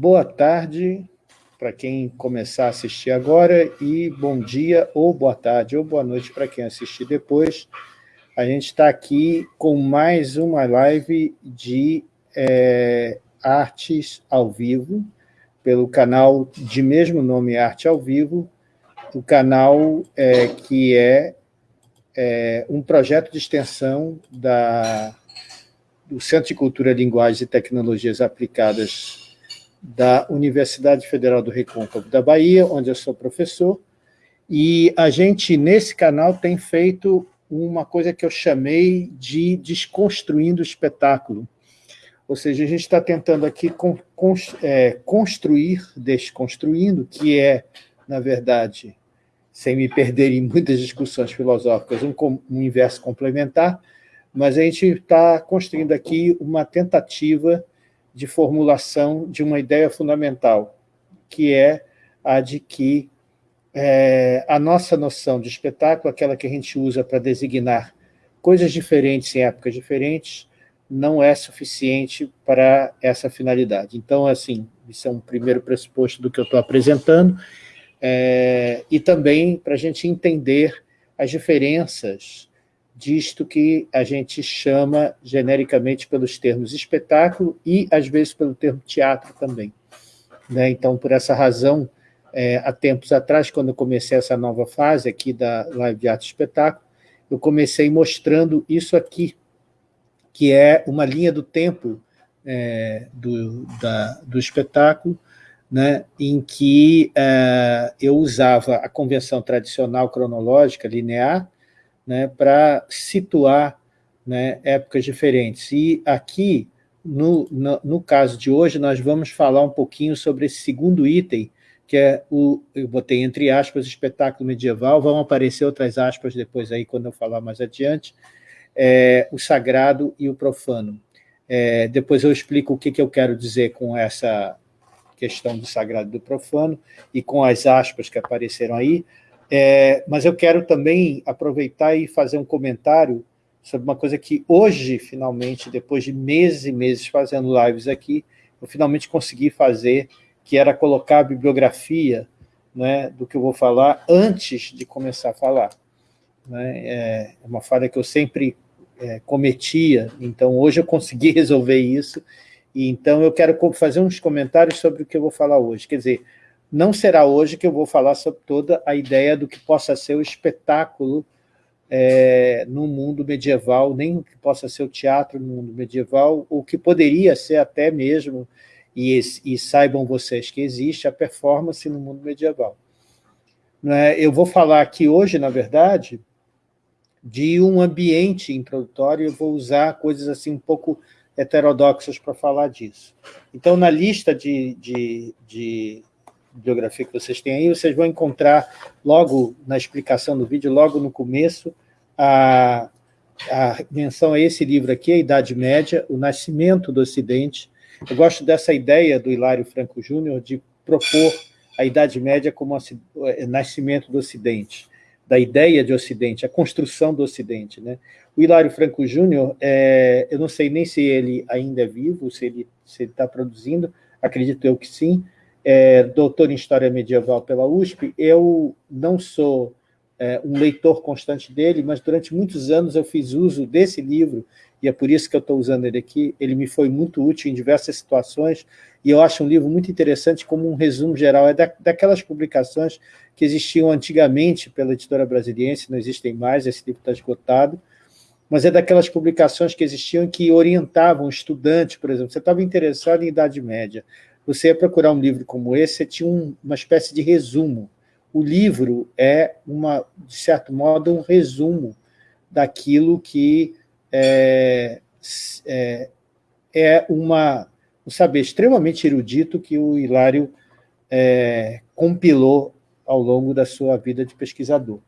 Boa tarde para quem começar a assistir agora e bom dia ou boa tarde ou boa noite para quem assistir depois. A gente está aqui com mais uma live de é, artes ao vivo, pelo canal de mesmo nome Arte ao Vivo, o canal é, que é, é, um projeto de extensão da, do Centro de Cultura, Linguagens e Tecnologias Aplicadas da Universidade Federal do Recôncavo da Bahia, onde eu sou professor, e a gente, nesse canal, tem feito uma coisa que eu chamei de desconstruindo o espetáculo. Ou seja, a gente está tentando aqui é, construir, desconstruindo, que é, na verdade, sem me perder em muitas discussões filosóficas, um, um inverso complementar, mas a gente está construindo aqui uma tentativa de formulação de uma ideia fundamental, que é a de que é, a nossa noção de espetáculo, aquela que a gente usa para designar coisas diferentes em épocas diferentes, não é suficiente para essa finalidade. Então, assim, isso é um primeiro pressuposto do que eu estou apresentando, é, e também para a gente entender as diferenças disto que a gente chama genericamente pelos termos espetáculo e, às vezes, pelo termo teatro também. Né? Então, por essa razão, é, há tempos atrás, quando eu comecei essa nova fase aqui da Live de Arte e Espetáculo, eu comecei mostrando isso aqui, que é uma linha do tempo é, do, da, do espetáculo, né, em que é, eu usava a convenção tradicional cronológica linear, né, para situar né, épocas diferentes. E aqui, no, no, no, caso de hoje, nós vamos falar um pouquinho sobre esse segundo item, que é o, eu botei entre aspas, espetáculo medieval, vão aparecer outras aspas depois aí, quando eu falar mais adiante, é, o sagrado e o profano. É, depois eu explico o que, que eu quero dizer com essa questão do sagrado e do profano, e com as aspas que apareceram aí, é, mas eu quero também aproveitar e fazer um comentário sobre uma coisa que hoje, finalmente, depois de meses e meses fazendo lives aqui, eu finalmente consegui fazer, que era colocar a bibliografia né, do que eu vou falar antes de começar a falar. Né? É uma falha que eu sempre é, cometia, então hoje eu consegui resolver isso, e então eu quero fazer uns comentários sobre o que eu vou falar hoje. Quer dizer, não será hoje que eu vou falar sobre toda a ideia do que possa ser o espetáculo é, no mundo medieval, nem o que possa ser o teatro no mundo medieval, o que poderia ser até mesmo, e, e saibam vocês que existe, a performance no mundo medieval. É? Eu vou falar aqui hoje, na verdade, de um ambiente introdutório, eu vou usar coisas assim um pouco heterodoxas para falar disso. Então, na lista de, de, de bibliografia que vocês têm aí, vocês vão encontrar logo na explicação do vídeo, logo no começo, a, a menção a esse livro aqui, A Idade Média, O Nascimento do Ocidente. Eu gosto dessa ideia do Hilário Franco Júnior de propor a Idade Média como o é, nascimento do Ocidente, da ideia de Ocidente, a construção do Ocidente. Né? O Hilário Franco Júnior, é, eu não sei nem se ele ainda é vivo, se ele está produzindo, acredito eu que sim, é, doutor em História Medieval pela USP, eu não sou é, um leitor constante dele, mas durante muitos anos eu fiz uso desse livro, e é por isso que eu estou usando ele aqui, ele me foi muito útil em diversas situações, e eu acho um livro muito interessante como um resumo geral, é da, daquelas publicações que existiam antigamente pela editora brasiliense, não existem mais, esse livro está esgotado, mas é daquelas publicações que existiam que orientavam estudantes, por exemplo, você estava interessado em Idade Média, você ia procurar um livro como esse, você tinha um, uma espécie de resumo. O livro é, uma, de certo modo, um resumo daquilo que é, é, é uma, um saber extremamente erudito que o Hilário é, compilou ao longo da sua vida de pesquisador.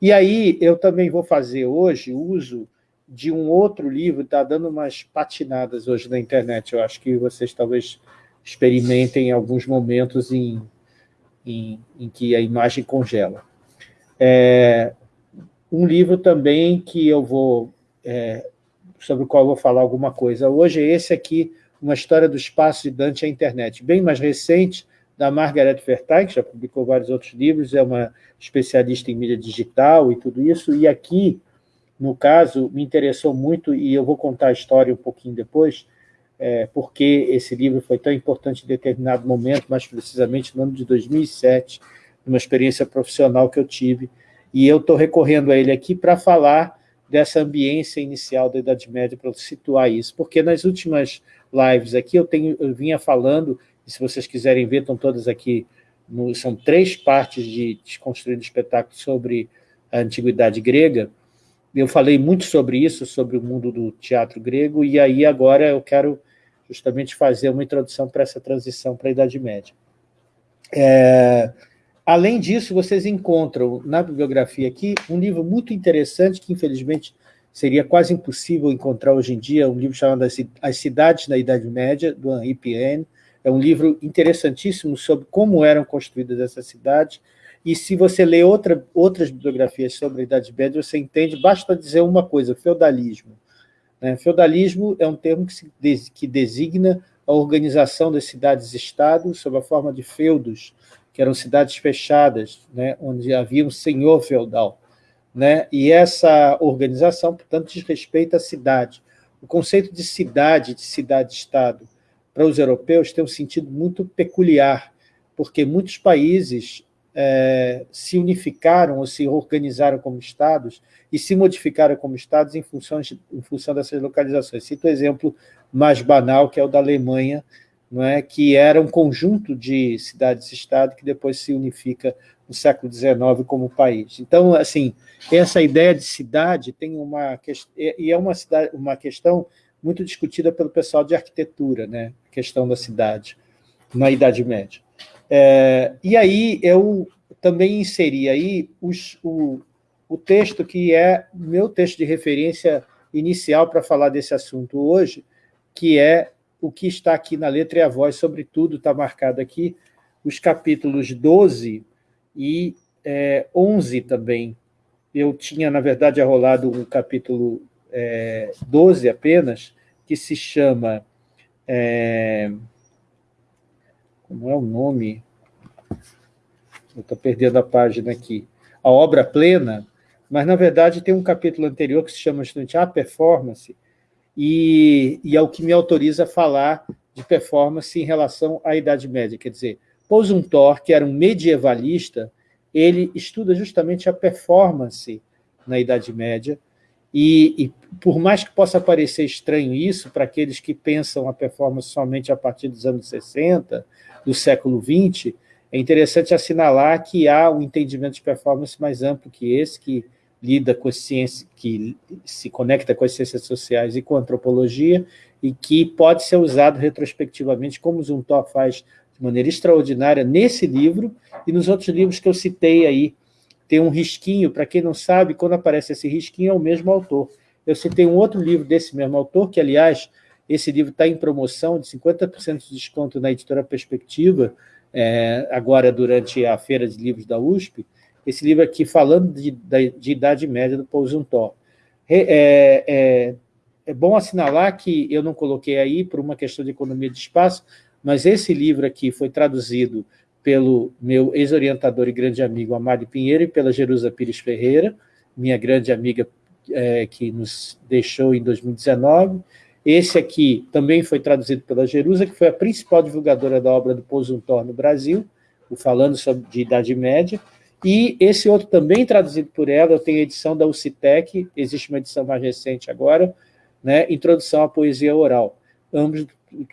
E aí eu também vou fazer hoje uso de um outro livro, está dando umas patinadas hoje na internet, eu acho que vocês talvez experimentem em alguns momentos em, em, em que a imagem congela. É, um livro também que eu vou, é, sobre o qual eu vou falar alguma coisa hoje é esse aqui, uma história do espaço de Dante à internet, bem mais recente, da Margaret Vertain, que já publicou vários outros livros, é uma especialista em mídia digital e tudo isso, e aqui, no caso, me interessou muito, e eu vou contar a história um pouquinho depois, é, porque esse livro foi tão importante em determinado momento, mais precisamente no ano de 2007, numa experiência profissional que eu tive, e eu estou recorrendo a ele aqui para falar dessa ambiência inicial da Idade Média, para situar isso, porque nas últimas lives aqui eu, tenho, eu vinha falando e se vocês quiserem ver, estão todas aqui, no, são três partes de Desconstruindo Espetáculo sobre a Antiguidade Grega, eu falei muito sobre isso, sobre o mundo do teatro grego, e aí agora eu quero justamente fazer uma introdução para essa transição para a Idade Média. É, além disso, vocês encontram na bibliografia aqui um livro muito interessante, que infelizmente seria quase impossível encontrar hoje em dia, um livro chamado As Cidades na Idade Média, do Henri Pirenne, é um livro interessantíssimo sobre como eram construídas essas cidades, e se você lê outra, outras bibliografias sobre a Idade Média, você entende, basta dizer uma coisa, feudalismo. Né? Feudalismo é um termo que, se, que designa a organização das cidades-estado sob a forma de feudos, que eram cidades fechadas, né? onde havia um senhor feudal. Né? E essa organização, portanto, diz respeito à cidade. O conceito de cidade, de cidade-estado, para os europeus tem um sentido muito peculiar, porque muitos países é, se unificaram ou se organizaram como estados e se modificaram como estados em função, de, em função dessas localizações. Cito o exemplo mais banal, que é o da Alemanha, não é? que era um conjunto de cidades-estado que depois se unifica no século XIX como país. Então, assim, essa ideia de cidade tem uma e é uma, cidade, uma questão muito discutida pelo pessoal de arquitetura, né? a questão da cidade, na Idade Média. É, e aí eu também inseri aí os, o, o texto que é meu texto de referência inicial para falar desse assunto hoje, que é o que está aqui na letra e a voz, sobretudo está marcado aqui, os capítulos 12 e é, 11 também. Eu tinha, na verdade, arrolado o capítulo é, 12 apenas, que se chama... É, como é o nome? Estou perdendo a página aqui. A obra plena, mas, na verdade, tem um capítulo anterior que se chama justamente A Performance, e, e é o que me autoriza a falar de performance em relação à Idade Média. Quer dizer, Posuntor, que era um medievalista, ele estuda justamente a performance na Idade Média, e, e, por mais que possa parecer estranho isso para aqueles que pensam a performance somente a partir dos anos 60, do século XX, é interessante assinalar que há um entendimento de performance mais amplo que esse, que lida com a ciência, que se conecta com as ciências sociais e com a antropologia, e que pode ser usado retrospectivamente, como Zumthor faz de maneira extraordinária nesse livro e nos outros livros que eu citei aí, tem um risquinho, para quem não sabe, quando aparece esse risquinho é o mesmo autor. Eu citei um outro livro desse mesmo autor, que, aliás, esse livro está em promoção de 50% de desconto na editora Perspectiva, é, agora durante a Feira de Livros da USP, esse livro aqui falando de, de Idade Média do Paul Zuntor. É, é, é bom assinalar que eu não coloquei aí por uma questão de economia de espaço, mas esse livro aqui foi traduzido pelo meu ex-orientador e grande amigo Amário Pinheiro e pela Jerusa Pires Ferreira, minha grande amiga é, que nos deixou em 2019. Esse aqui também foi traduzido pela Jerusa, que foi a principal divulgadora da obra do Posuntor no Brasil, o Falando sobre de Idade Média, e esse outro também traduzido por ela, eu tenho a edição da UCITEC, existe uma edição mais recente agora, né, Introdução à Poesia Oral, ambos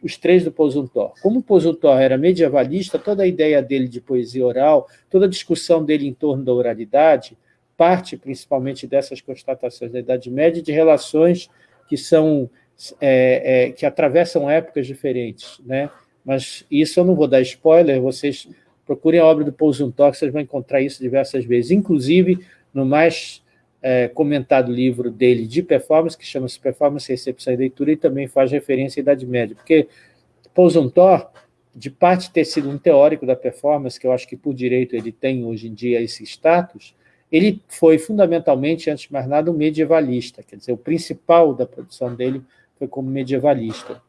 os três do Posuntor. Como o Posuntor era medievalista, toda a ideia dele de poesia oral, toda a discussão dele em torno da oralidade, parte principalmente dessas constatações da Idade Média, de relações que são é, é, que atravessam épocas diferentes. Né? Mas isso eu não vou dar spoiler, vocês procurem a obra do Posuntor, vocês vão encontrar isso diversas vezes, inclusive no mais é, comentado livro dele de performance, que chama-se Performance, Recepção e Leitura, e também faz referência à Idade Média, porque Pousontor, de parte ter sido um teórico da performance, que eu acho que por direito ele tem hoje em dia esse status, ele foi fundamentalmente, antes de mais nada, um medievalista, quer dizer, o principal da produção dele foi como medievalista.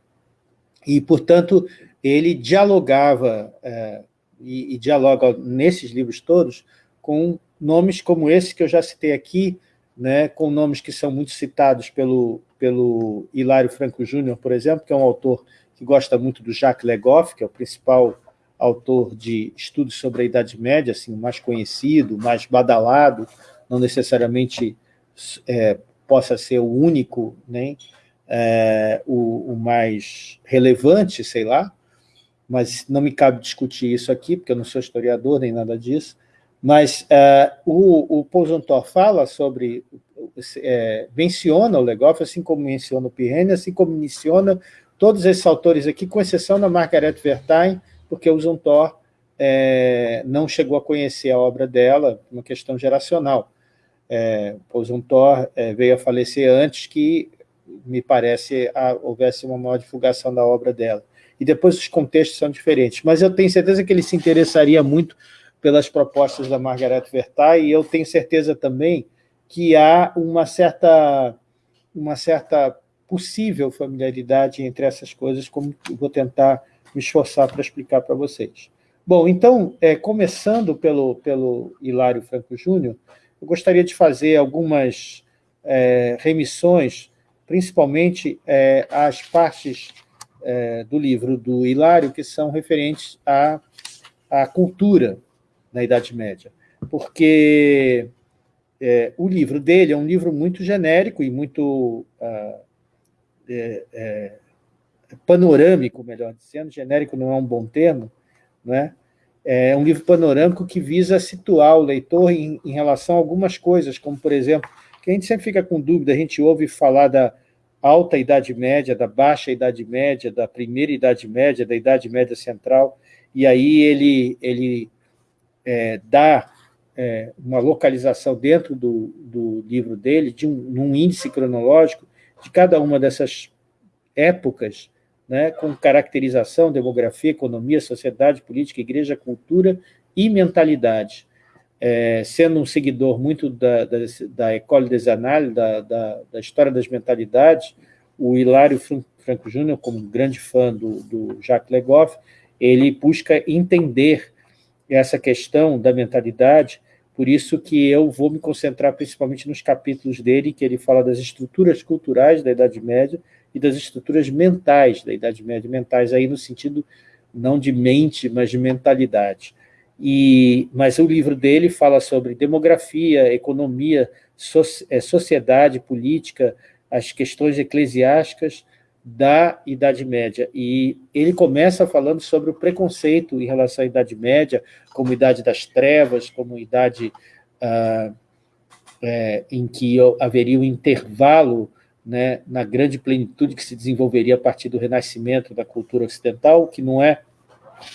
e, portanto, ele dialogava, é, e, e dialoga nesses livros todos, com nomes como esse que eu já citei aqui, né, com nomes que são muito citados pelo, pelo Hilário Franco Júnior, por exemplo, que é um autor que gosta muito do Jacques Legoff, que é o principal autor de estudos sobre a Idade Média, assim, mais conhecido, mais badalado, não necessariamente é, possa ser o único, nem é, o, o, mais relevante, sei lá, mas não me cabe discutir isso aqui, porque eu não sou historiador nem nada disso, mas é, o, o fala sobre, é, menciona o Legoff, assim como menciona o Pirene, assim como menciona todos esses autores aqui, com exceção da Margaret Vertain, porque o Zontor é, não chegou a conhecer a obra dela, uma questão geracional. É, o Zontor é, veio a falecer antes que, me parece, a, houvesse uma maior divulgação da obra dela. E depois os contextos são diferentes. Mas eu tenho certeza que ele se interessaria muito pelas propostas da Margaret Vertai, e eu tenho certeza também que há uma certa, uma certa possível familiaridade entre essas coisas, como vou tentar me esforçar para explicar para vocês. Bom, então, é, começando pelo, pelo Hilário Franco Júnior, eu gostaria de fazer algumas é, remissões, principalmente é, às partes é, do livro do Hilário que são referentes à, à cultura na Idade Média, porque é, o livro dele é um livro muito genérico e muito ah, é, é, panorâmico, melhor dizendo, genérico não é um bom termo, não é? é um livro panorâmico que visa situar o leitor em, em relação a algumas coisas, como, por exemplo, que a gente sempre fica com dúvida, a gente ouve falar da alta Idade Média, da baixa Idade Média, da primeira Idade Média, da Idade Média Central, e aí ele, ele é, dá é, uma localização dentro do, do livro dele, de um, um índice cronológico de cada uma dessas épocas, né, com caracterização, demografia, economia, sociedade, política, igreja, cultura e mentalidade. É, sendo um seguidor muito da, da, da École des Annales, da, da, da, história das mentalidades, o Hilário Franco Júnior, como grande fã do, do Jacques Legoff, ele busca entender essa questão da mentalidade, por isso que eu vou me concentrar principalmente nos capítulos dele, que ele fala das estruturas culturais da Idade Média e das estruturas mentais da Idade Média, mentais aí no sentido não de mente, mas de mentalidade. E, mas o livro dele fala sobre demografia, economia, so, é, sociedade, política, as questões eclesiásticas, da Idade Média. E ele começa falando sobre o preconceito em relação à Idade Média, como Idade das Trevas, como Idade ah, é, em que haveria um intervalo né, na grande plenitude que se desenvolveria a partir do renascimento da cultura ocidental, que não é,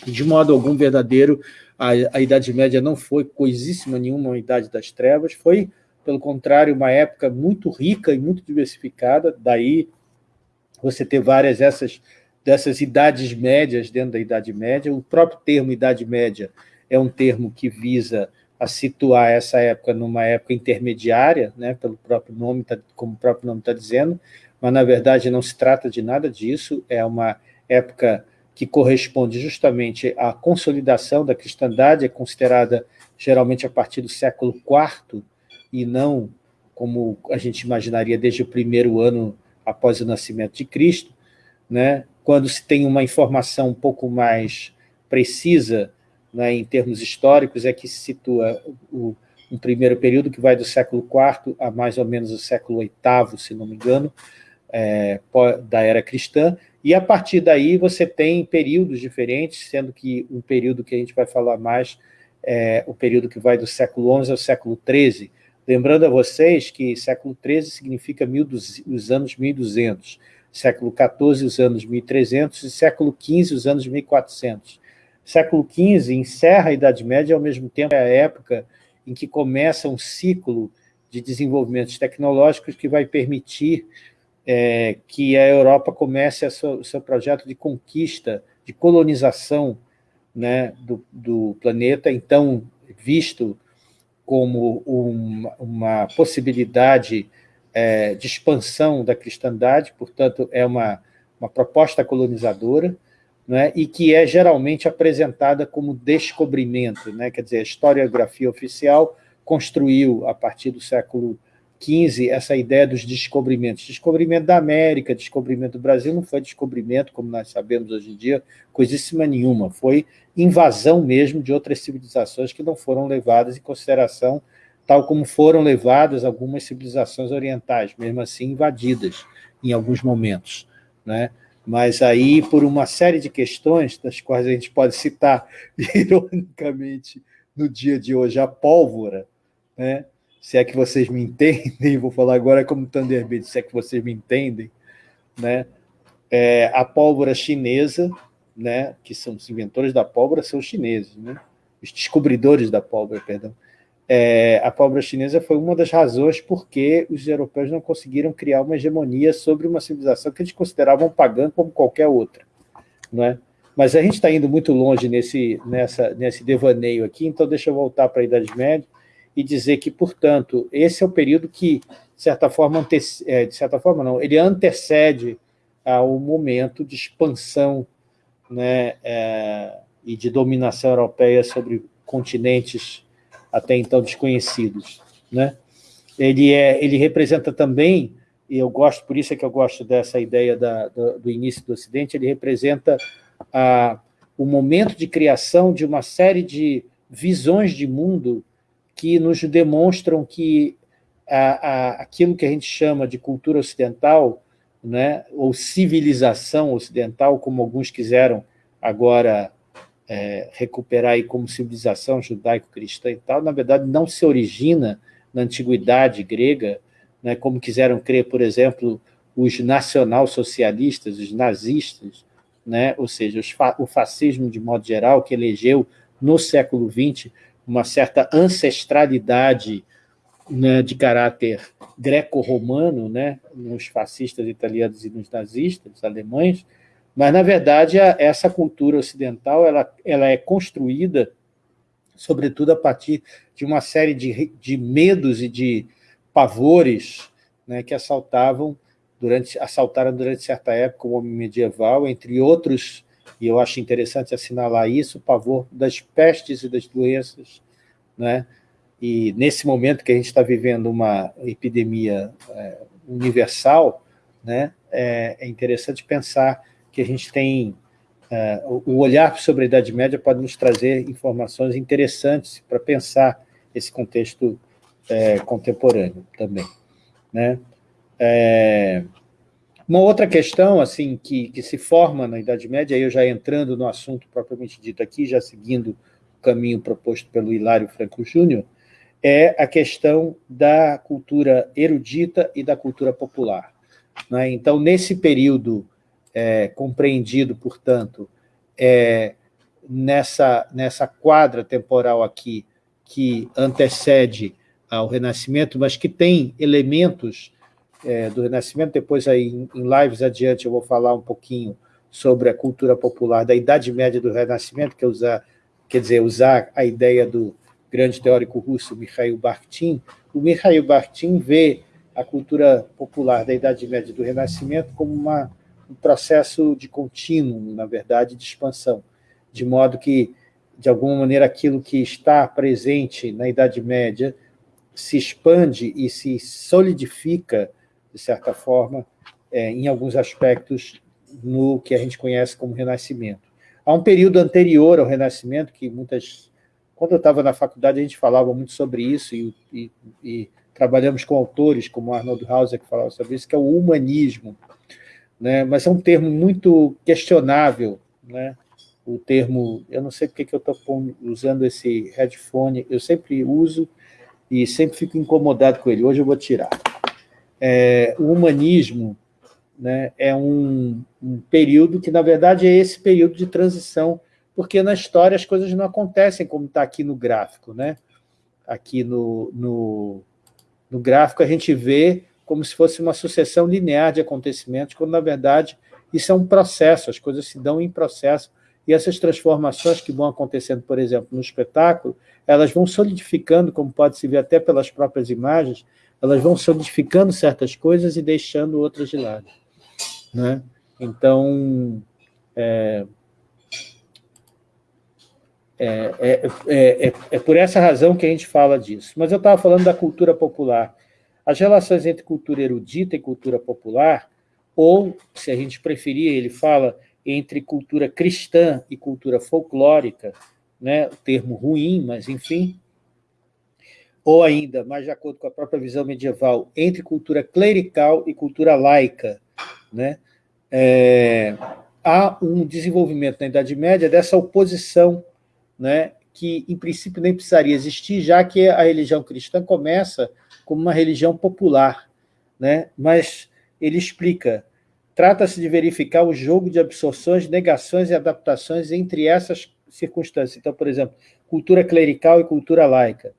de modo algum, verdadeiro. A, a Idade Média não foi coisíssima nenhuma uma Idade das Trevas, foi, pelo contrário, uma época muito rica e muito diversificada, daí você ter várias dessas, dessas idades médias dentro da Idade Média. O próprio termo Idade Média é um termo que visa a situar essa época numa época intermediária, né, pelo próprio nome, tá, como o próprio nome está dizendo, mas, na verdade, não se trata de nada disso, é uma época que corresponde justamente à consolidação da cristandade, é considerada geralmente a partir do século IV, e não como a gente imaginaria desde o primeiro ano após o nascimento de Cristo, né? quando se tem uma informação um pouco mais precisa né, em termos históricos, é que se situa o, um primeiro período que vai do século IV a mais ou menos o século VIII, se não me engano, é, da era cristã, e a partir daí você tem períodos diferentes, sendo que um período que a gente vai falar mais é o período que vai do século XI ao século XIII, Lembrando a vocês que século XIII significa mil, os anos 1200, século XIV os anos 1300 e século XV os anos 1400. Século XV encerra a Idade Média, ao mesmo tempo é a época em que começa um ciclo de desenvolvimentos tecnológicos que vai permitir é, que a Europa comece o seu projeto de conquista, de colonização né, do, do planeta, então visto como uma, uma possibilidade é, de expansão da cristandade, portanto, é uma, uma proposta colonizadora, né, e que é geralmente apresentada como descobrimento. Né, quer dizer, a historiografia oficial construiu, a partir do século XV, essa ideia dos descobrimentos. Descobrimento da América, descobrimento do Brasil, não foi descobrimento, como nós sabemos hoje em dia, coisíssima nenhuma, foi invasão mesmo de outras civilizações que não foram levadas em consideração, tal como foram levadas algumas civilizações orientais, mesmo assim invadidas em alguns momentos. Né? Mas aí, por uma série de questões, das quais a gente pode citar, ironicamente, no dia de hoje, a pólvora, né? Se é que vocês me entendem, vou falar agora como Thunderbird, se é que vocês me entendem, né? É, a pólvora chinesa, né, que são os inventores da pólvora, são os chineses, né? os descobridores da pólvora, perdão. É, a pólvora chinesa foi uma das razões porque os europeus não conseguiram criar uma hegemonia sobre uma civilização que eles consideravam pagã como qualquer outra. Não é? Mas a gente está indo muito longe nesse, nessa, nesse devaneio aqui, então deixa eu voltar para a Idade Média e dizer que, portanto, esse é o período que, de certa forma, é, de certa forma não, ele antecede ao momento de expansão né, é, e de dominação europeia sobre continentes até então desconhecidos. Né? Ele, é, ele representa também, e eu gosto, por isso é que eu gosto dessa ideia da, do, do início do Ocidente, ele representa a, o momento de criação de uma série de visões de mundo que nos demonstram que a, a, aquilo que a gente chama de cultura ocidental, né, ou civilização ocidental, como alguns quiseram agora é, recuperar aí como civilização judaico-cristã e tal, na verdade não se origina na antiguidade grega, né, como quiseram crer, por exemplo, os nacional-socialistas, os nazistas, né, ou seja, fa o fascismo de modo geral, que elegeu no século XX uma certa ancestralidade né, de caráter greco-romano, né, nos fascistas italianos e nos nazistas alemães, mas, na verdade, a, essa cultura ocidental ela, ela é construída, sobretudo, a partir de uma série de, de medos e de pavores né, que assaltavam durante, assaltaram durante certa época o homem medieval, entre outros e eu acho interessante assinalar isso, o pavor das pestes e das doenças, né? e nesse momento que a gente está vivendo uma epidemia é, universal, né? é, é, interessante pensar que a gente tem... É, o olhar sobre a Idade Média pode nos trazer informações interessantes para pensar esse contexto é, contemporâneo também. Né? É, uma outra questão assim que, que se forma na Idade Média, eu já entrando no assunto propriamente dito aqui, já seguindo o caminho proposto pelo Hilário Franco Júnior, é a questão da cultura erudita e da cultura popular. Né? Então, nesse período é, compreendido, portanto, é, nessa, nessa quadra temporal aqui que antecede ao Renascimento, mas que tem elementos é, do Renascimento, depois aí em, lives adiante eu vou falar um pouquinho sobre a cultura popular da Idade Média do Renascimento, que é usar, quer dizer, usar a ideia do grande teórico russo Mikhail Bakhtin. O Mikhail Bakhtin vê a cultura popular da Idade Média do Renascimento como uma, um processo de contínuo, na verdade, de expansão, de modo que, de alguma maneira, aquilo que está presente na Idade Média se expande e se solidifica de certa forma, é, em alguns aspectos, no que a gente conhece como Renascimento. Há um período anterior ao Renascimento, que muitas... Quando eu estava na faculdade, a gente falava muito sobre isso, e, e, e trabalhamos com autores como Arnold Hauser, que falava sobre isso, que é o humanismo. Né? Mas é um termo muito questionável, né? o termo, eu não sei porque que eu estou usando esse headphone, eu sempre uso e sempre fico incomodado com ele, hoje eu vou tirar é, o humanismo né, é um, um, período que, na verdade, é esse período de transição, porque na história as coisas não acontecem como está aqui no gráfico. Né? Aqui no, no, no gráfico a gente vê como se fosse uma sucessão linear de acontecimentos, quando, na verdade, isso é um processo, as coisas se dão em processo, e essas transformações que vão acontecendo, por exemplo, no espetáculo, elas vão solidificando, como pode se ver até pelas próprias imagens, elas vão solidificando certas coisas e deixando outras de lado. Né? Então, é, é, é, é, é por essa razão que a gente fala disso. Mas eu estava falando da cultura popular. As relações entre cultura erudita e cultura popular, ou, se a gente preferir, ele fala entre cultura cristã e cultura folclórica, né, o termo ruim, mas enfim, ou ainda, mais de acordo com a própria visão medieval, entre cultura clerical e cultura laica. Né? É, há um desenvolvimento na Idade Média dessa oposição, né, que em princípio nem precisaria existir, já que a religião cristã começa como uma religião popular. Né? Mas ele explica, trata-se de verificar o jogo de absorções, negações e adaptações entre essas circunstâncias. Então, por exemplo, cultura clerical e cultura laica.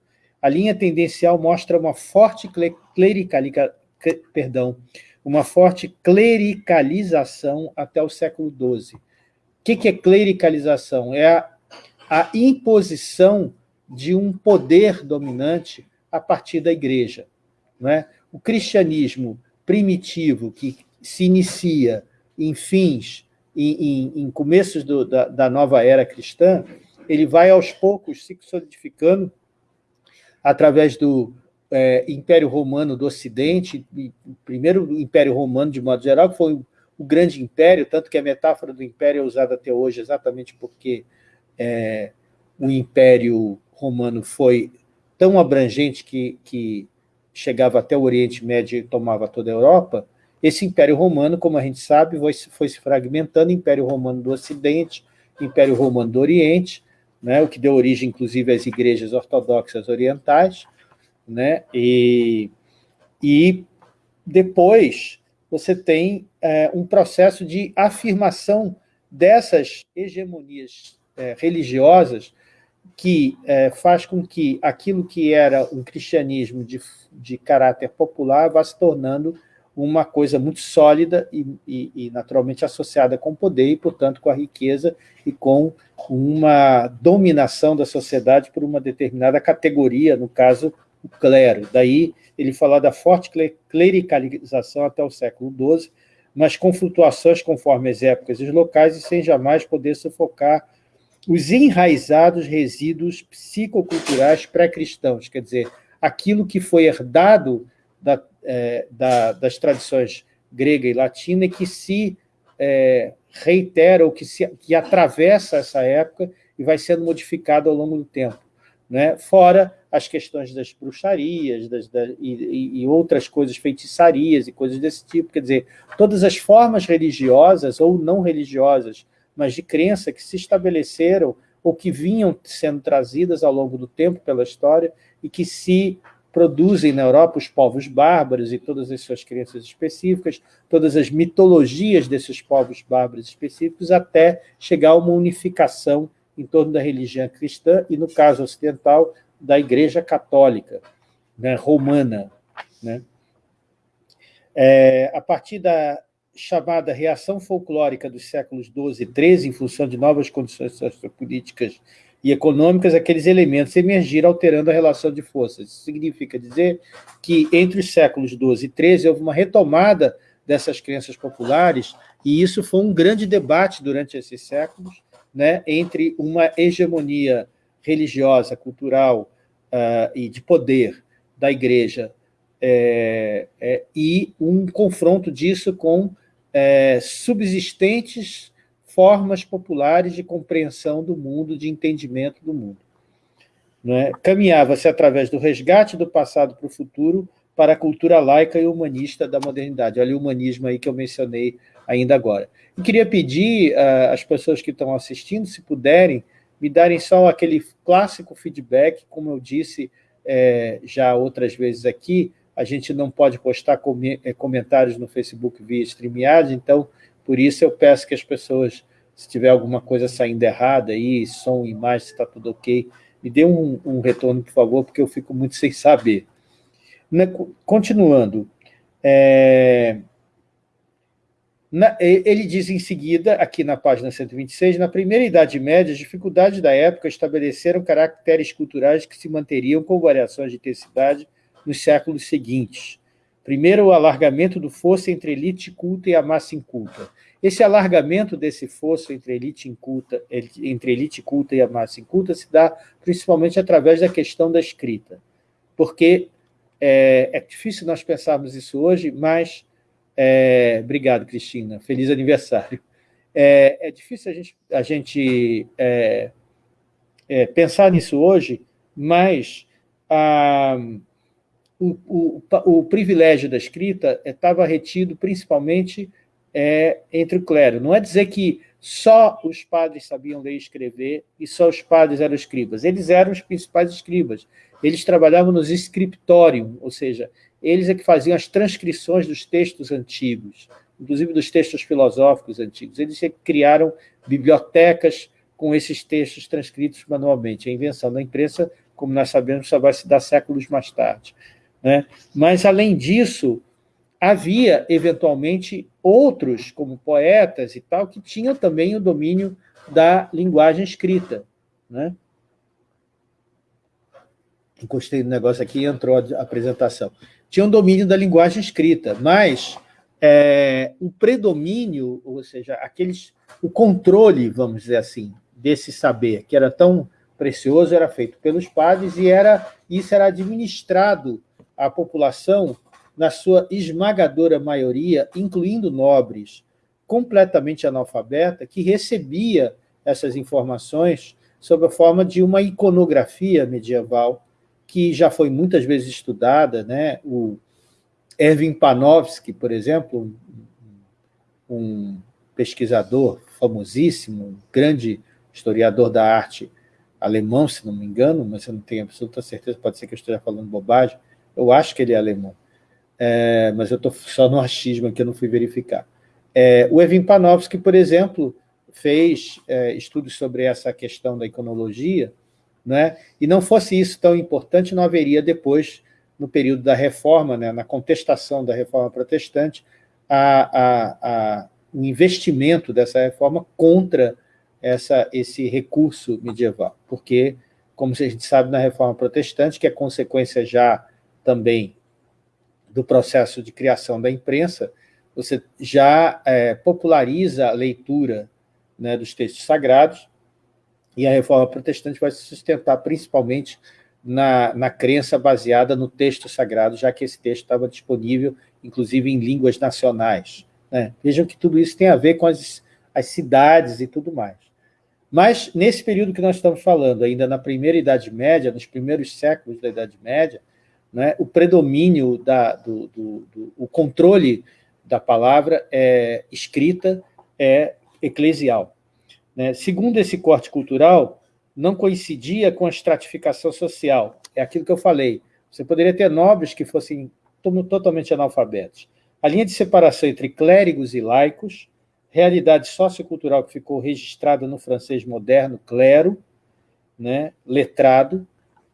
A linha tendencial mostra uma forte clericalica, perdão, uma forte clericalização até o século XII. O que é clericalização? É a, a imposição de um poder dominante a partir da igreja. Não é? O cristianismo primitivo, que se inicia em fins, em, em, em começos do, da, da nova era cristã, ele vai aos poucos se solidificando através do é, Império Romano do Ocidente, o primeiro Império Romano, de modo geral, que foi o, grande império, tanto que a metáfora do império é usada até hoje exatamente porque é, o Império Romano foi tão abrangente que, que chegava até o Oriente Médio e tomava toda a Europa, esse Império Romano, como a gente sabe, foi, foi se fragmentando, Império Romano do Ocidente, Império Romano do Oriente, né, o que deu origem, inclusive, às igrejas ortodoxas orientais, né, e, e depois você tem é, um processo de afirmação dessas hegemonias é, religiosas que é, faz com que aquilo que era um cristianismo de, de caráter popular vá se tornando uma coisa muito sólida e, e, e, naturalmente associada com o poder e, portanto, com a riqueza e com uma dominação da sociedade por uma determinada categoria, no caso, o clero. Daí ele fala da forte clericalização até o século XII, mas com flutuações conforme as épocas e os locais e sem jamais poder sufocar os enraizados resíduos psicoculturais pré-cristãos, quer dizer, aquilo que foi herdado da, é, da, das tradições grega e latina e que se é, reitera ou que, se, que atravessa essa época e vai sendo modificado ao longo do tempo. Né? Fora as questões das bruxarias das, da, e, e, outras coisas, feitiçarias e coisas desse tipo. Quer dizer, todas as formas religiosas ou não religiosas, mas de crença que se estabeleceram ou que vinham sendo trazidas ao longo do tempo pela história e que se produzem na Europa os povos bárbaros e todas as suas crenças específicas, todas as mitologias desses povos bárbaros específicos, até chegar a uma unificação em torno da religião cristã e, no caso ocidental, da Igreja Católica né, romana. Né? É, a partir da chamada reação folclórica dos séculos XII e XIII, em função de novas condições sociopolíticas e econômicas, aqueles elementos emergiram alterando a relação de forças. Isso significa dizer que entre os séculos XII e XIII houve uma retomada dessas crenças populares, e isso foi um grande debate durante esses séculos, né, entre uma hegemonia religiosa, cultural uh, e de poder da igreja é, é, e um confronto disso com é, subsistentes formas populares de compreensão do mundo, de entendimento do mundo. É? Caminhava-se através do resgate do passado para o futuro para a cultura laica e humanista da modernidade. Olha o humanismo aí que eu mencionei ainda agora. E queria pedir uh, às pessoas que estão assistindo, se puderem, me darem só aquele clássico feedback, como eu disse é, já outras vezes aqui, a gente não pode postar com, é, comentários no Facebook via StreamYard, então por isso eu peço que as pessoas, se tiver alguma coisa saindo errada aí, som, imagem, se está tudo ok, me dê um, um, retorno, por favor, porque eu fico muito sem saber. Na, continuando, é, na, ele diz em seguida, aqui na página 126, na primeira Idade Média, as dificuldades da época estabeleceram caracteres culturais que se manteriam com variações de intensidade nos séculos seguintes. Primeiro, o alargamento do fosso entre elite culta e a massa inculta. esse alargamento desse fosso entre elite inculta, entre elite culta e a massa inculta se dá principalmente através da questão da escrita, porque é, é difícil nós pensarmos isso hoje, mas... É, obrigado, Cristina. Feliz aniversário. É, é difícil a gente, a gente é, é, pensar nisso hoje, mas a, o, o, o, privilégio da escrita estava retido principalmente é, entre o clero. Não é dizer que só os padres sabiam ler e escrever e só os padres eram escribas. Eles eram os principais escribas. Eles trabalhavam nos scriptorium, ou seja, eles é que faziam as transcrições dos textos antigos, inclusive dos textos filosóficos antigos. Eles é que criaram bibliotecas com esses textos transcritos manualmente. A invenção da imprensa, como nós sabemos, só vai se dar séculos mais tarde. Né? Mas, além disso, havia, eventualmente, outros, como poetas e tal, que tinham também o domínio da linguagem escrita. Né? Encostei no negócio aqui e entrou a apresentação. Tinham domínio da linguagem escrita, mas é, o predomínio, ou seja, aqueles, o controle, vamos dizer assim, desse saber, que era tão precioso, era feito pelos padres e era, isso era administrado à população na sua esmagadora maioria, incluindo nobres, completamente analfabeta, que recebia essas informações sob a forma de uma iconografia medieval, que já foi muitas vezes estudada, né? o Erwin Panofsky, por exemplo, um pesquisador famosíssimo, um grande historiador da arte alemão, se não me engano, mas eu não tenho absoluta certeza, pode ser que eu esteja falando bobagem, eu acho que ele é alemão, é, mas eu estou só no achismo aqui, eu não fui verificar. É, o Evin Panofsky, por exemplo, fez é, estudos sobre essa questão da iconologia, né? e não fosse isso tão importante, não haveria depois, no período da reforma, né, na contestação da reforma protestante, a, a, a, o investimento dessa reforma contra essa, esse recurso medieval, porque, como a gente sabe na Reforma Protestante, que é consequência já também do processo de criação da imprensa, você já é, populariza a leitura né, dos textos sagrados, e a Reforma Protestante vai se sustentar principalmente na, na crença baseada no texto sagrado, já que esse texto estava disponível, inclusive, em línguas nacionais. Né? Vejam que tudo isso tem a ver com as, as cidades e tudo mais. Mas, nesse período que nós estamos falando, ainda na primeira Idade Média, nos primeiros séculos da Idade Média, né, o predomínio, da, do, do, do, o controle da palavra é, escrita é eclesial. Né? Segundo esse corte cultural, não coincidia com a estratificação social. É aquilo que eu falei. Você poderia ter nobres que fossem totalmente analfabetos. A linha de separação entre clérigos e laicos realidade sociocultural que ficou registrada no francês moderno, clero, né, letrado,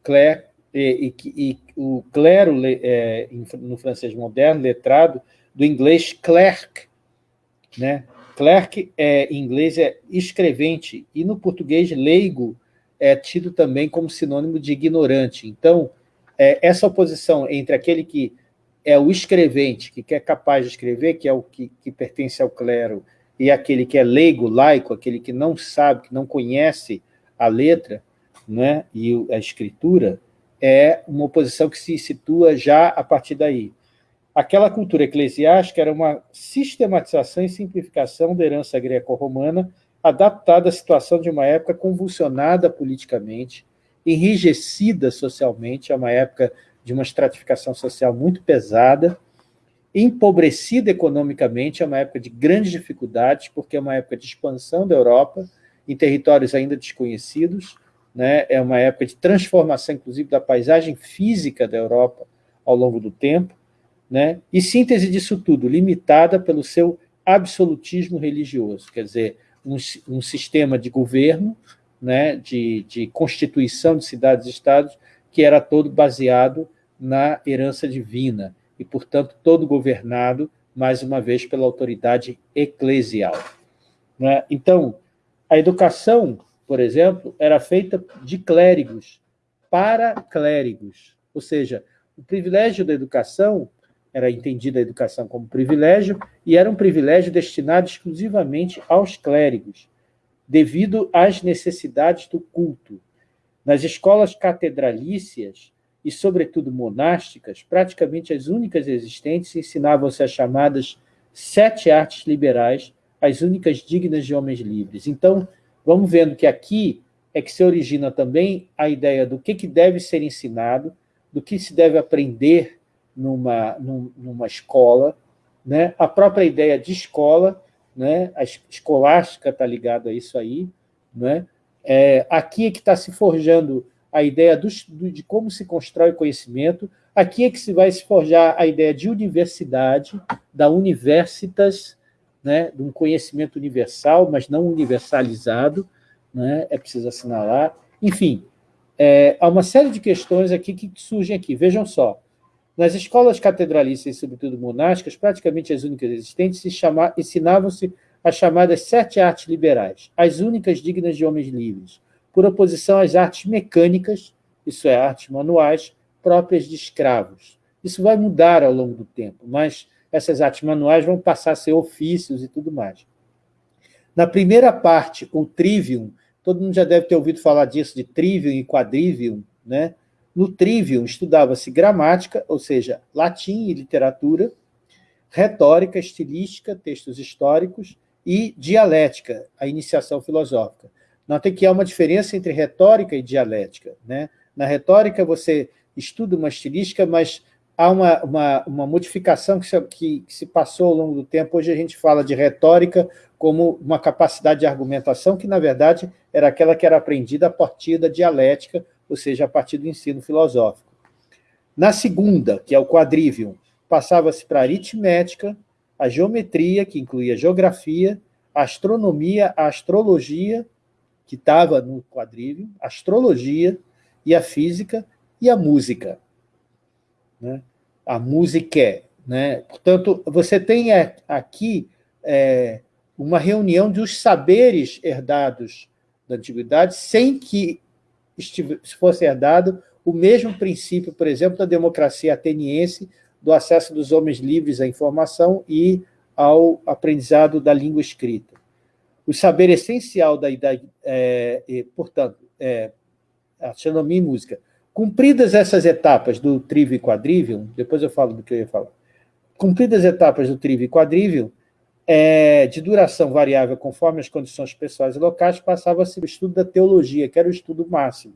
cler, e, e, e o clero é, no francês moderno, letrado, do inglês clerk. Né? Clerk é, em inglês é escrevente, e no português leigo é tido também como sinônimo de ignorante. Então, é, essa oposição entre aquele que é o escrevente, que é capaz de escrever, que é o que, que pertence ao clero, e aquele que é leigo, laico, aquele que não sabe, que não conhece a letra né, e a escritura, é uma oposição que se situa já a partir daí. Aquela cultura eclesiástica era uma sistematização e simplificação da herança greco-romana, adaptada à situação de uma época convulsionada politicamente, enrijecida socialmente, é uma época de uma estratificação social muito pesada, empobrecida economicamente, é uma época de grandes dificuldades, porque é uma época de expansão da Europa, em territórios ainda desconhecidos, né? é uma época de transformação, inclusive, da paisagem física da Europa ao longo do tempo, né? e síntese disso tudo, limitada pelo seu absolutismo religioso, quer dizer, um, um sistema de governo, né? de, de constituição de cidades-estados, que era todo baseado na herança divina, e, portanto, todo governado, mais uma vez, pela autoridade eclesial. Né? Então, a educação, por exemplo, era feita de clérigos para clérigos, ou seja, o privilégio da educação era entendida a educação como privilégio, e era um privilégio destinado exclusivamente aos clérigos, devido às necessidades do culto. Nas escolas catedralícias, e, sobretudo, monásticas, praticamente as únicas existentes ensinavam-se as chamadas sete artes liberais, as únicas dignas de homens livres. Então, vamos vendo que aqui é que se origina também a ideia do que, que deve ser ensinado, do que se deve aprender numa, numa escola, né? a própria ideia de escola, né? a escolástica está ligada a isso aí, né? É, aqui é que está se forjando a ideia do, de como se constrói o conhecimento, aqui é que se vai se forjar a ideia de universidade, da universitas, né, de um conhecimento universal, mas não universalizado, né, é preciso assinalar. Enfim, é, há uma série de questões aqui que surgem aqui. Vejam só, nas escolas catedralistas e, sobretudo, monásticas, praticamente as únicas existentes, ensinavam-se as chamadas sete artes liberais, as únicas dignas de homens livres, por oposição às artes mecânicas, isso é, artes manuais, próprias de escravos. Isso vai mudar ao longo do tempo, mas essas artes manuais vão passar a ser ofícios e tudo mais. Na primeira parte, o trivium, todo mundo já deve ter ouvido falar disso, de trivium e quadrivium, né? No trivium estudava-se gramática, ou seja, latim e literatura, retórica, estilística, textos históricos e dialética, a iniciação filosófica. Notem que há uma diferença entre retórica e dialética. Né? Na retórica, você estuda uma estilística, mas há uma, uma, uma modificação que se, que, que se passou ao longo do tempo. Hoje a gente fala de retórica como uma capacidade de argumentação que, na verdade, era aquela que era aprendida a partir da dialética, ou seja, a partir do ensino filosófico. Na segunda, que é o quadrivium, passava-se para a aritmética, a geometria, que incluía geografia, a astronomia, a astrologia que estava no quadrívio, a astrologia e a física e a música. Né? A música. Né? Portanto, você tem aqui é, uma reunião dos saberes herdados da antiguidade, sem que fosse herdado o mesmo princípio, por exemplo, da democracia ateniense, do acesso dos homens livres à informação e ao aprendizado da língua escrita o saber essencial da idade, é, portanto, é, astronomia e música. Cumpridas essas etapas do trivium e quadrivium, depois eu falo do que eu ia falar, cumpridas as etapas do trivium e quadrivium, é, de duração variável conforme as condições pessoais e locais, passava-se o estudo da teologia, que era o estudo máximo,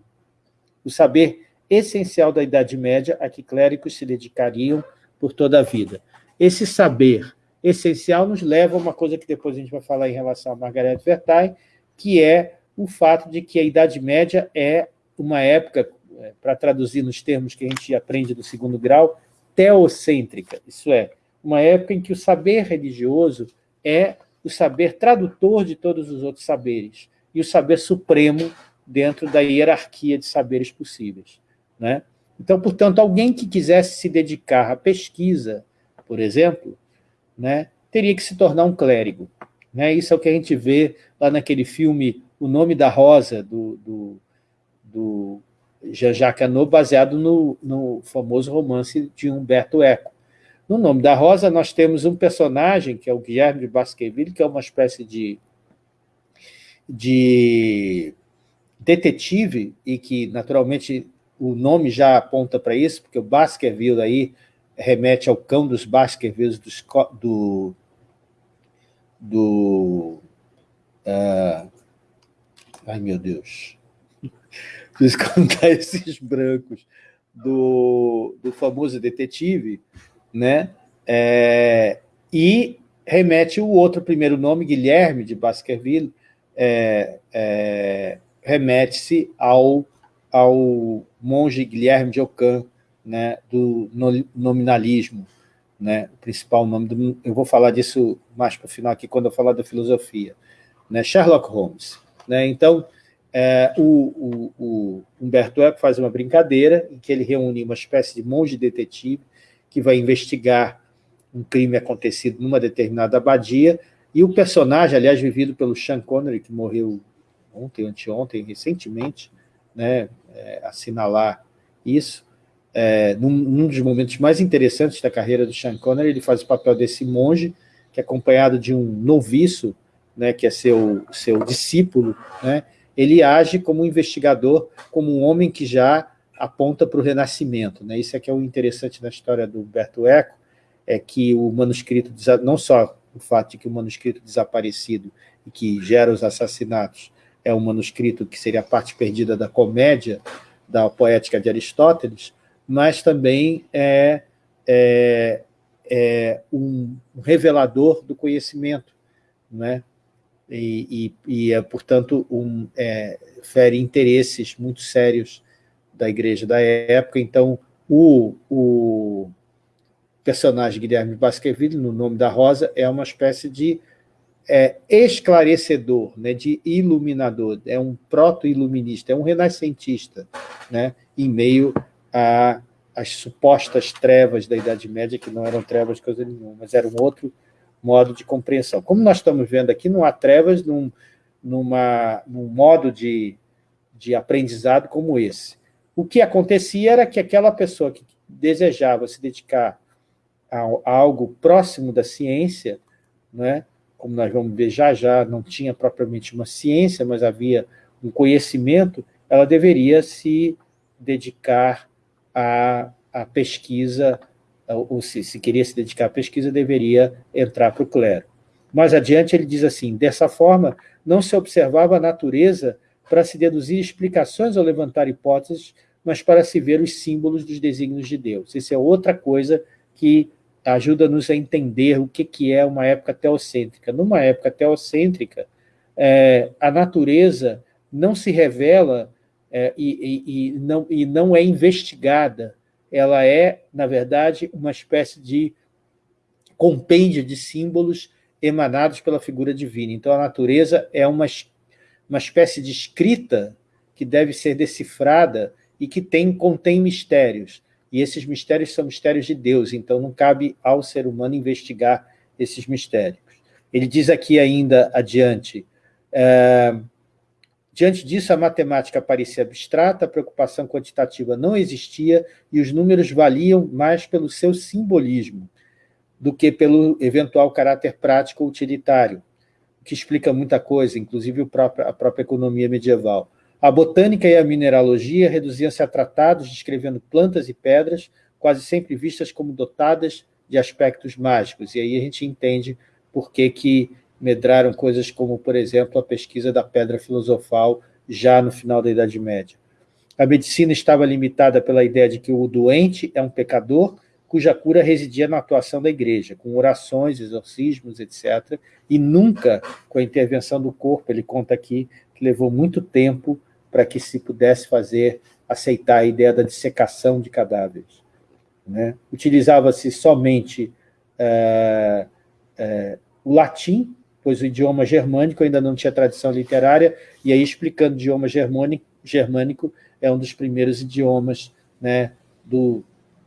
o saber essencial da Idade Média a que clérigos se dedicariam por toda a vida. Esse saber essencial nos leva a uma coisa que depois a gente vai falar em relação a Margaret Vertain, que é o fato de que a Idade Média é uma época, para traduzir nos termos que a gente aprende do segundo grau, teocêntrica, isso é, uma época em que o saber religioso é o saber tradutor de todos os outros saberes, e o saber supremo dentro da hierarquia de saberes possíveis. Né? Então, portanto, alguém que quisesse se dedicar à pesquisa, por exemplo, né, teria que se tornar um clérigo. Né? Isso é o que a gente vê lá naquele filme O Nome da Rosa, do, do, do Jean-Jacques Annaud, baseado no, no famoso romance de Humberto Eco. No Nome da Rosa, nós temos um personagem, que é o Guilherme de Baskerville, que é uma espécie de, de detetive, e que, naturalmente, o nome já aponta para isso, porque o Baskerville aí remete ao cão dos Baskervilles do, do, do uh, ai meu Deus, contar esses brancos, do, do famoso detetive, né? É, e remete o outro primeiro nome, Guilherme de Baskerville, é, é, remete-se ao, ao monge Guilherme de Ockham, né, do nominalismo, né, o principal nome do... Eu vou falar disso mais para o final aqui, quando eu falar da filosofia. Né, Sherlock Holmes. Né, então, é, o, o, o, Humberto Eco faz uma brincadeira em que ele reúne uma espécie de monge detetive que vai investigar um crime acontecido numa determinada abadia, e o personagem, aliás, vivido pelo Sean Connery, que morreu ontem, anteontem, recentemente, né, é, assinalar isso, é, num, num, dos momentos mais interessantes da carreira do Sean Connery, ele faz o papel desse monge, que é acompanhado de um noviço, né, que é seu, seu discípulo, né, ele age como um investigador, como um homem que já aponta para o renascimento. Né? Isso é que é o interessante na história do Humberto Eco, é que o manuscrito, não só o fato de que o manuscrito desaparecido e que gera os assassinatos é um manuscrito que seria a parte perdida da comédia, da poética de Aristóteles, mas também é, é, é um revelador do conhecimento, né? E, e, e é, portanto, um, é, fere interesses muito sérios da igreja da época. Então, o, o personagem Guilherme Baskerville, no nome da Rosa, é uma espécie de é, esclarecedor, né, de iluminador, é um proto-iluminista, é um renascentista, né, em meio às supostas trevas da Idade Média, que não eram trevas coisa nenhuma, mas era um outro modo de compreensão. Como nós estamos vendo aqui, não há trevas num, numa, num modo de, de aprendizado como esse. O que acontecia era que aquela pessoa que desejava se dedicar a, a algo próximo da ciência, né, como nós vamos ver já já, não tinha propriamente uma ciência, mas havia um conhecimento, ela deveria se dedicar à, à pesquisa, ou se, se queria se dedicar à pesquisa, deveria entrar para o clero. Mais adiante ele diz assim, dessa forma, não se observava a natureza para se deduzir explicações ou levantar hipóteses, mas para se ver os símbolos dos desígnios de Deus. Isso é outra coisa que ajuda-nos a entender o que, que é uma época teocêntrica. Numa época teocêntrica, é, a natureza não se revela é, e, e, e, não, e não é investigada. Ela é, na verdade, uma espécie de compêndio de símbolos emanados pela figura divina. Então, a natureza é uma, uma espécie de escrita que deve ser decifrada e que tem, contém mistérios. E esses mistérios são mistérios de Deus, então não cabe ao ser humano investigar esses mistérios. Ele diz aqui ainda adiante, é, diante disso a matemática parecia abstrata, a preocupação quantitativa não existia e os números valiam mais pelo seu simbolismo do que pelo eventual caráter prático ou utilitário, que explica muita coisa, inclusive a própria economia medieval. A botânica e a mineralogia reduziam-se a tratados descrevendo plantas e pedras, quase sempre vistas como dotadas de aspectos mágicos. E aí a gente entende por que, que medraram coisas como, por exemplo, a pesquisa da pedra filosofal já no final da Idade Média. A medicina estava limitada pela ideia de que o doente é um pecador, cuja cura residia na atuação da igreja, com orações, exorcismos, etc., e nunca com a intervenção do corpo. Ele conta aqui que levou muito tempo para que se pudesse fazer, aceitar a ideia da dissecação de cadáveres. Né? Utilizava-se somente é, é, o latim, pois o idioma germânico ainda não tinha tradição literária, e aí explicando o idioma germânico, germânico é um dos primeiros idiomas né, do,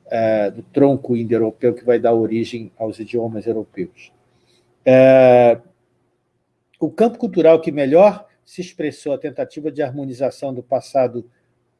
é, do tronco indo-europeu que vai dar origem aos idiomas europeus. É, o campo cultural que melhor se expressou a tentativa de harmonização do passado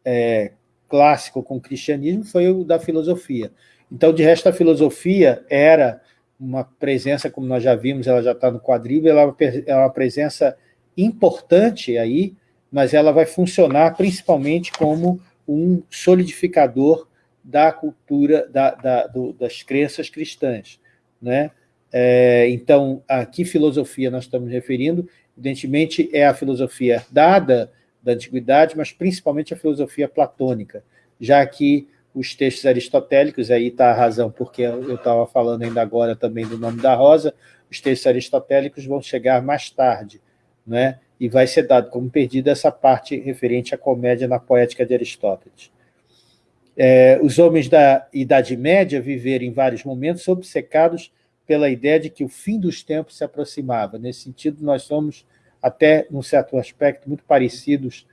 é, clássico com o cristianismo foi o da filosofia. Então, de resto, a filosofia era uma presença, como nós já vimos, ela já está no quadril, ela é uma presença importante aí, mas ela vai funcionar principalmente como um solidificador da cultura, da, da, do, das crenças cristãs. Né? É, então, a que filosofia nós estamos referindo? Evidentemente, é a filosofia dada da antiguidade, mas principalmente a filosofia platônica, já que os textos aristotélicos, aí está a razão porque eu estava falando ainda agora também do nome da Rosa, os textos aristotélicos vão chegar mais tarde, né? e vai ser dado como perdida essa parte referente à comédia na poética de Aristóteles. É, os homens da Idade Média viveram em vários momentos obcecados pela ideia de que o fim dos tempos se aproximava. Nesse sentido, nós somos, até num certo aspecto, muito parecidos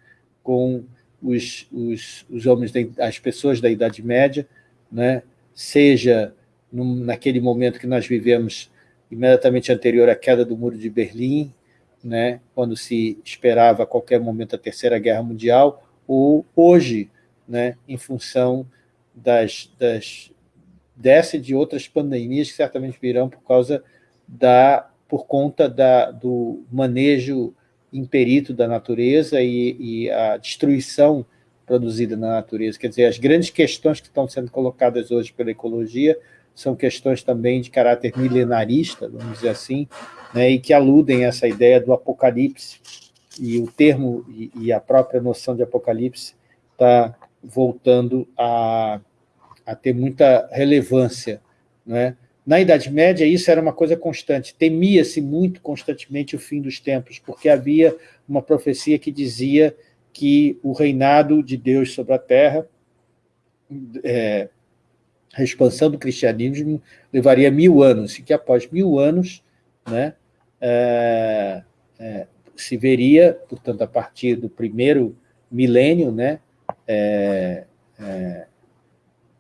com os, os, os homens, as pessoas da Idade Média, né? seja num, naquele momento que nós vivemos imediatamente anterior à queda do Muro de Berlim, né? quando se esperava a qualquer momento a Terceira Guerra Mundial, ou hoje, né? em função das, das, dessa e de outras pandemias que certamente virão por causa da, por conta da, do manejo imperito da natureza e, e a destruição produzida na natureza. Quer dizer, as grandes questões que estão sendo colocadas hoje pela ecologia são questões também de caráter milenarista, vamos dizer assim, né, e que aludem a essa ideia do apocalipse, e o termo e, e a própria noção de apocalipse está voltando a, a ter muita relevância. Né? Na Idade Média, isso era uma coisa constante. Temia-se muito constantemente o fim dos tempos, porque havia uma profecia que dizia que o reinado de Deus sobre a Terra, é, a expansão do cristianismo levaria mil anos, e que após mil anos né, é, é, se veria, portanto, a partir do primeiro milênio, né, é, é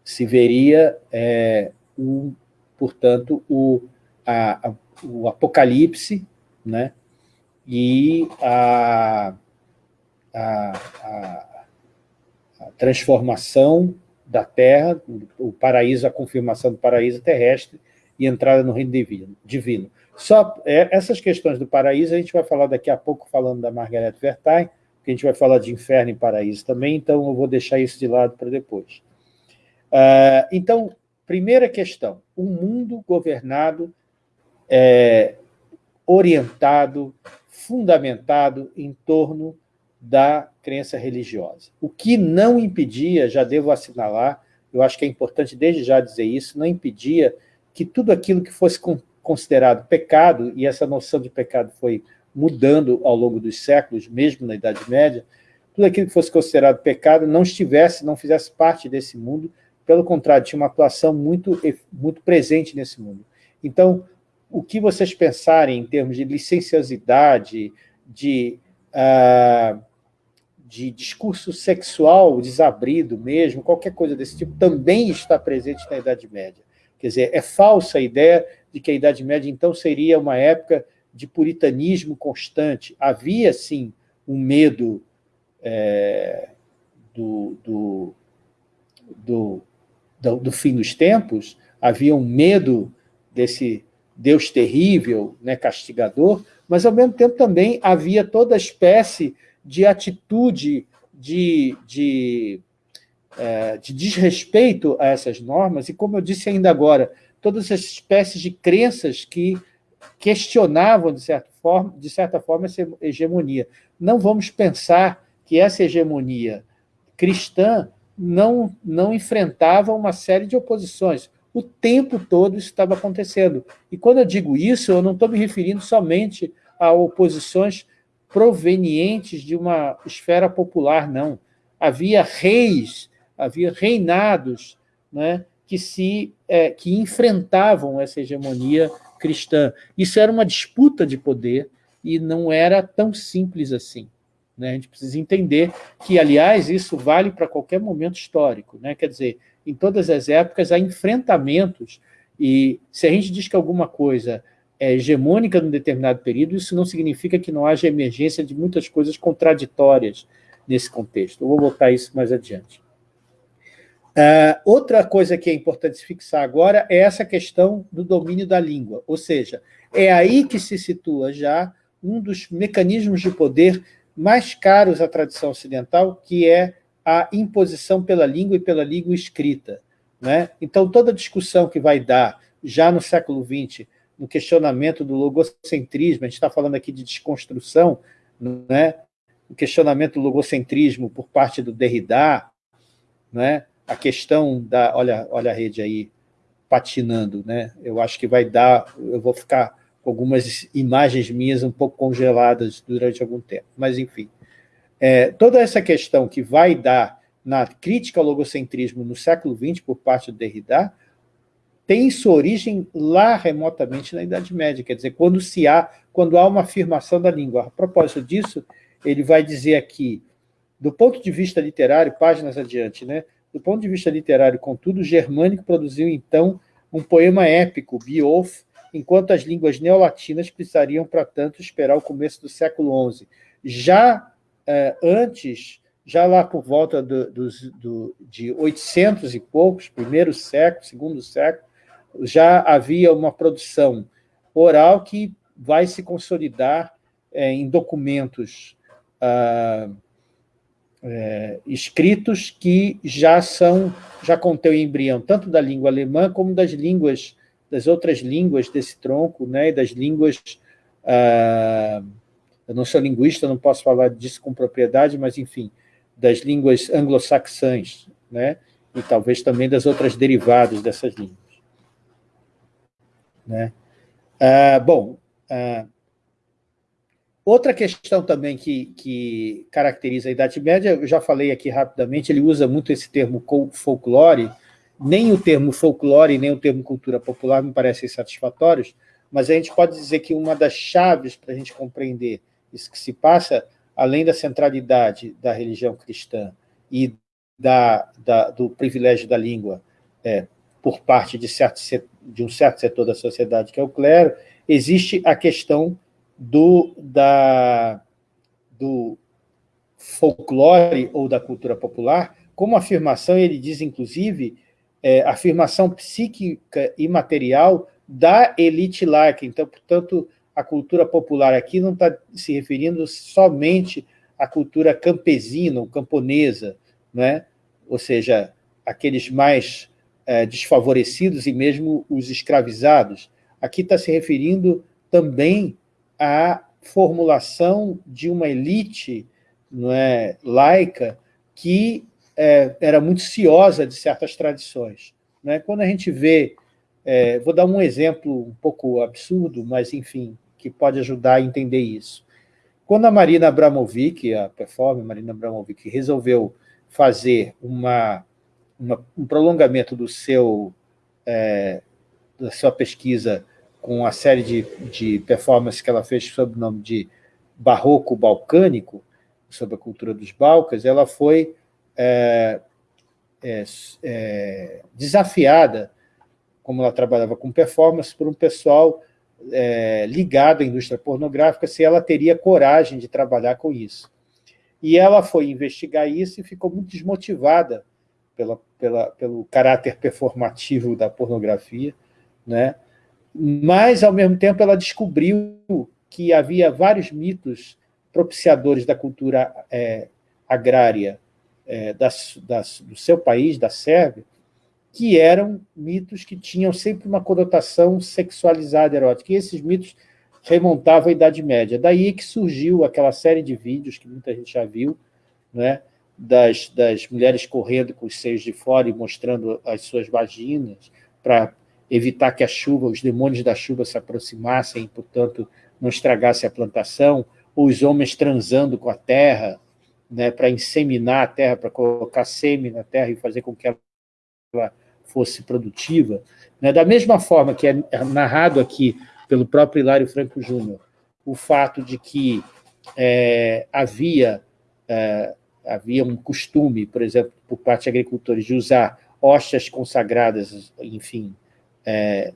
se veria, é, o, portanto, o, a, a, o apocalipse né, e a, a, transformação da Terra, o paraíso, a confirmação do paraíso terrestre e entrada no reino divino. Só é, essas questões do paraíso a gente vai falar daqui a pouco, falando da Margaret Vertain, que a gente vai falar de inferno e paraíso também, então eu vou deixar isso de lado para depois. Uh, então, primeira questão, um mundo governado, é, orientado, fundamentado em torno da crença religiosa. O que não impedia, já devo assinalar, eu acho que é importante desde já dizer isso, não impedia que tudo aquilo que fosse considerado pecado, e essa noção de pecado foi mudando ao longo dos séculos, mesmo na Idade Média, tudo aquilo que fosse considerado pecado não estivesse, não fizesse parte desse mundo, pelo contrário, tinha uma atuação muito, muito presente nesse mundo. Então, o que vocês pensarem em termos de licenciosidade, de, uh, de discurso sexual desabrido mesmo, qualquer coisa desse tipo, também está presente na Idade Média. Quer dizer, é falsa a ideia de que a Idade Média, então, seria uma época de puritanismo constante. Havia, sim, um medo é, do, do, do, do, do fim dos tempos, havia um medo desse Deus terrível, né, castigador, mas, ao mesmo tempo, também havia toda espécie de atitude de, de, é, de desrespeito a essas normas, e, como eu disse ainda agora, todas as espécies de crenças que questionavam, de certa forma, de certa forma essa hegemonia. Não vamos pensar que essa hegemonia cristã não, não enfrentava uma série de oposições. O tempo todo isso estava acontecendo. E quando eu digo isso, eu não estou me referindo somente a oposições provenientes de uma esfera popular, não. Havia reis, havia reinados né, que, se, é, que enfrentavam essa hegemonia cristã. Isso era uma disputa de poder e não era tão simples assim. Né? A gente precisa entender que, aliás, isso vale para qualquer momento histórico. Né? Quer dizer, em todas as épocas há enfrentamentos e se a gente diz que alguma coisa é hegemônica num determinado período, isso não significa que não haja emergência de muitas coisas contraditórias nesse contexto. Eu vou voltar a isso mais adiante. Uh, outra coisa que é importante se fixar agora é essa questão do domínio da língua, ou seja, é aí que se situa já um dos mecanismos de poder mais caros à tradição ocidental, que é a imposição pela língua e pela língua escrita. Né? Então, toda discussão que vai dar, já no século XX, no questionamento do logocentrismo, a gente está falando aqui de desconstrução, né? o questionamento do logocentrismo por parte do Derrida, né? a questão da... Olha, olha a rede aí patinando, né? Eu acho que vai dar... Eu vou ficar algumas imagens minhas um pouco congeladas durante algum tempo. Mas, enfim. É, toda essa questão que vai dar na crítica ao logocentrismo no século XX por parte do Derrida tem sua origem lá remotamente na Idade Média, quer dizer, quando, se há, quando há uma afirmação da língua. A propósito disso, ele vai dizer aqui, do ponto de vista literário, páginas adiante, né? Do ponto de vista literário, contudo, o germânico produziu, então, um poema épico, Beowulf, enquanto as línguas neolatinas precisariam, para tanto, esperar o começo do século XI. Já eh, antes já lá por volta do, do, do, de 800 e poucos, primeiro século, segundo século, já havia uma produção oral que vai se consolidar é, em documentos ah, é, escritos que já são, já contêm o embrião tanto da língua alemã como das línguas, das outras línguas desse tronco, né, e das línguas, ah, eu não sou linguista, não posso falar disso com propriedade, mas, enfim, das línguas anglo-saxãs, né, e talvez também das outras derivadas dessas línguas. Né? Ah, bom, ah, Outra questão também que, que caracteriza a Idade Média, eu já falei aqui rapidamente, ele usa muito esse termo folclore, nem o termo folclore, nem o termo cultura popular me parecem satisfatórios, mas a gente pode dizer que uma das chaves para a gente compreender isso que se passa, além da centralidade da religião cristã e da, da, do privilégio da língua é, por parte de, certo, de um certo setor da sociedade, que é o clero, existe a questão do, da, do folclore ou da cultura popular, como afirmação, ele diz, inclusive, é, afirmação psíquica e material da elite laica. Então, portanto, a cultura popular aqui não está se referindo somente à cultura campesina ou camponesa, né? ou seja, aqueles mais é, desfavorecidos e mesmo os escravizados. Aqui está se referindo também a formulação de uma elite não é, laica que é, era muito ciosa de certas tradições. Né? Quando a gente vê, é, vou dar um exemplo um pouco absurdo, mas, enfim, que pode ajudar a entender isso. Quando a Marina Abramovic, a performer Marina Abramovic, resolveu fazer uma, uma um prolongamento do seu, é, da sua pesquisa com a série de, de performances que ela fez sob o nome de Barroco Balcânico, sobre a cultura dos Balcãs, ela foi é, é, é, desafiada, como ela trabalhava com performance, por um pessoal é, ligado à indústria pornográfica, se ela teria coragem de trabalhar com isso. E ela foi investigar isso e ficou muito desmotivada pela, pela, pelo caráter performativo da pornografia, né? mas, ao mesmo tempo, ela descobriu que havia vários mitos propiciadores da cultura é, agrária é, da, da, do seu país, da Sérvia, que eram mitos que tinham sempre uma conotação sexualizada, erótica. E esses mitos remontavam à Idade Média. Daí que surgiu aquela série de vídeos que muita gente já viu, né, das, das mulheres correndo com os seios de fora e mostrando as suas vaginas para evitar que a chuva, os demônios da chuva se aproximassem, portanto, não estragasse a plantação, ou os homens transando com a terra, né, para inseminar a terra, para colocar sêmen na terra e fazer com que ela fosse produtiva. Né? Da mesma forma que é narrado aqui pelo próprio Hilário Franco Júnior, o fato de que é, havia, é, havia um costume, por exemplo, por parte de agricultores, de usar hóstias consagradas, enfim, é,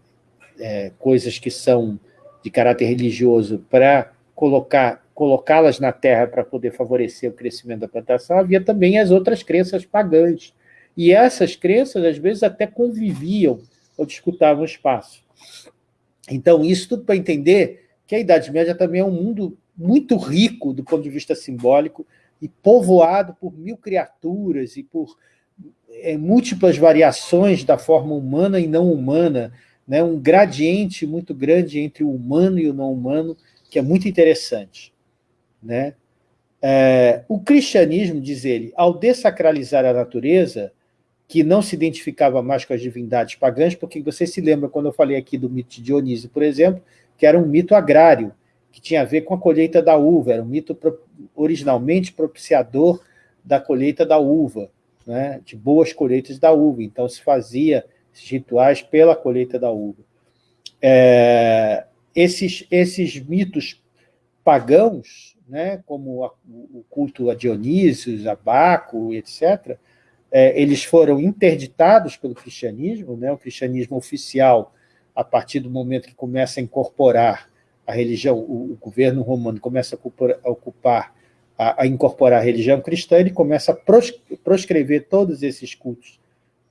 é, coisas que são de caráter religioso para colocar colocá-las na terra para poder favorecer o crescimento da plantação, havia também as outras crenças pagãs. E essas crenças, às vezes, até conviviam ou disputavam espaço. Então, isso tudo para entender que a Idade Média também é um mundo muito rico do ponto de vista simbólico e povoado por mil criaturas e por é, múltiplas variações da forma humana e não humana, né? um gradiente muito grande entre o humano e o não humano, que é muito interessante. Né? É, o cristianismo, diz ele, ao desacralizar a natureza, que não se identificava mais com as divindades pagãs, porque você se lembra quando eu falei aqui do mito de Dionísio, por exemplo, que era um mito agrário, que tinha a ver com a colheita da uva, era um mito originalmente propiciador da colheita da uva né, de boas colheitas da uva. Então, se fazia esses rituais pela colheita da uva. É, esses, esses mitos pagãos, né, como a, o culto a Dionísio, a Baco, etc., é, eles foram interditados pelo cristianismo, né, o cristianismo oficial, a partir do momento que começa a incorporar a religião, o, o governo romano começa a ocupar, a ocupar a, a, incorporar a religião cristã, ele começa a proscrever todos esses cultos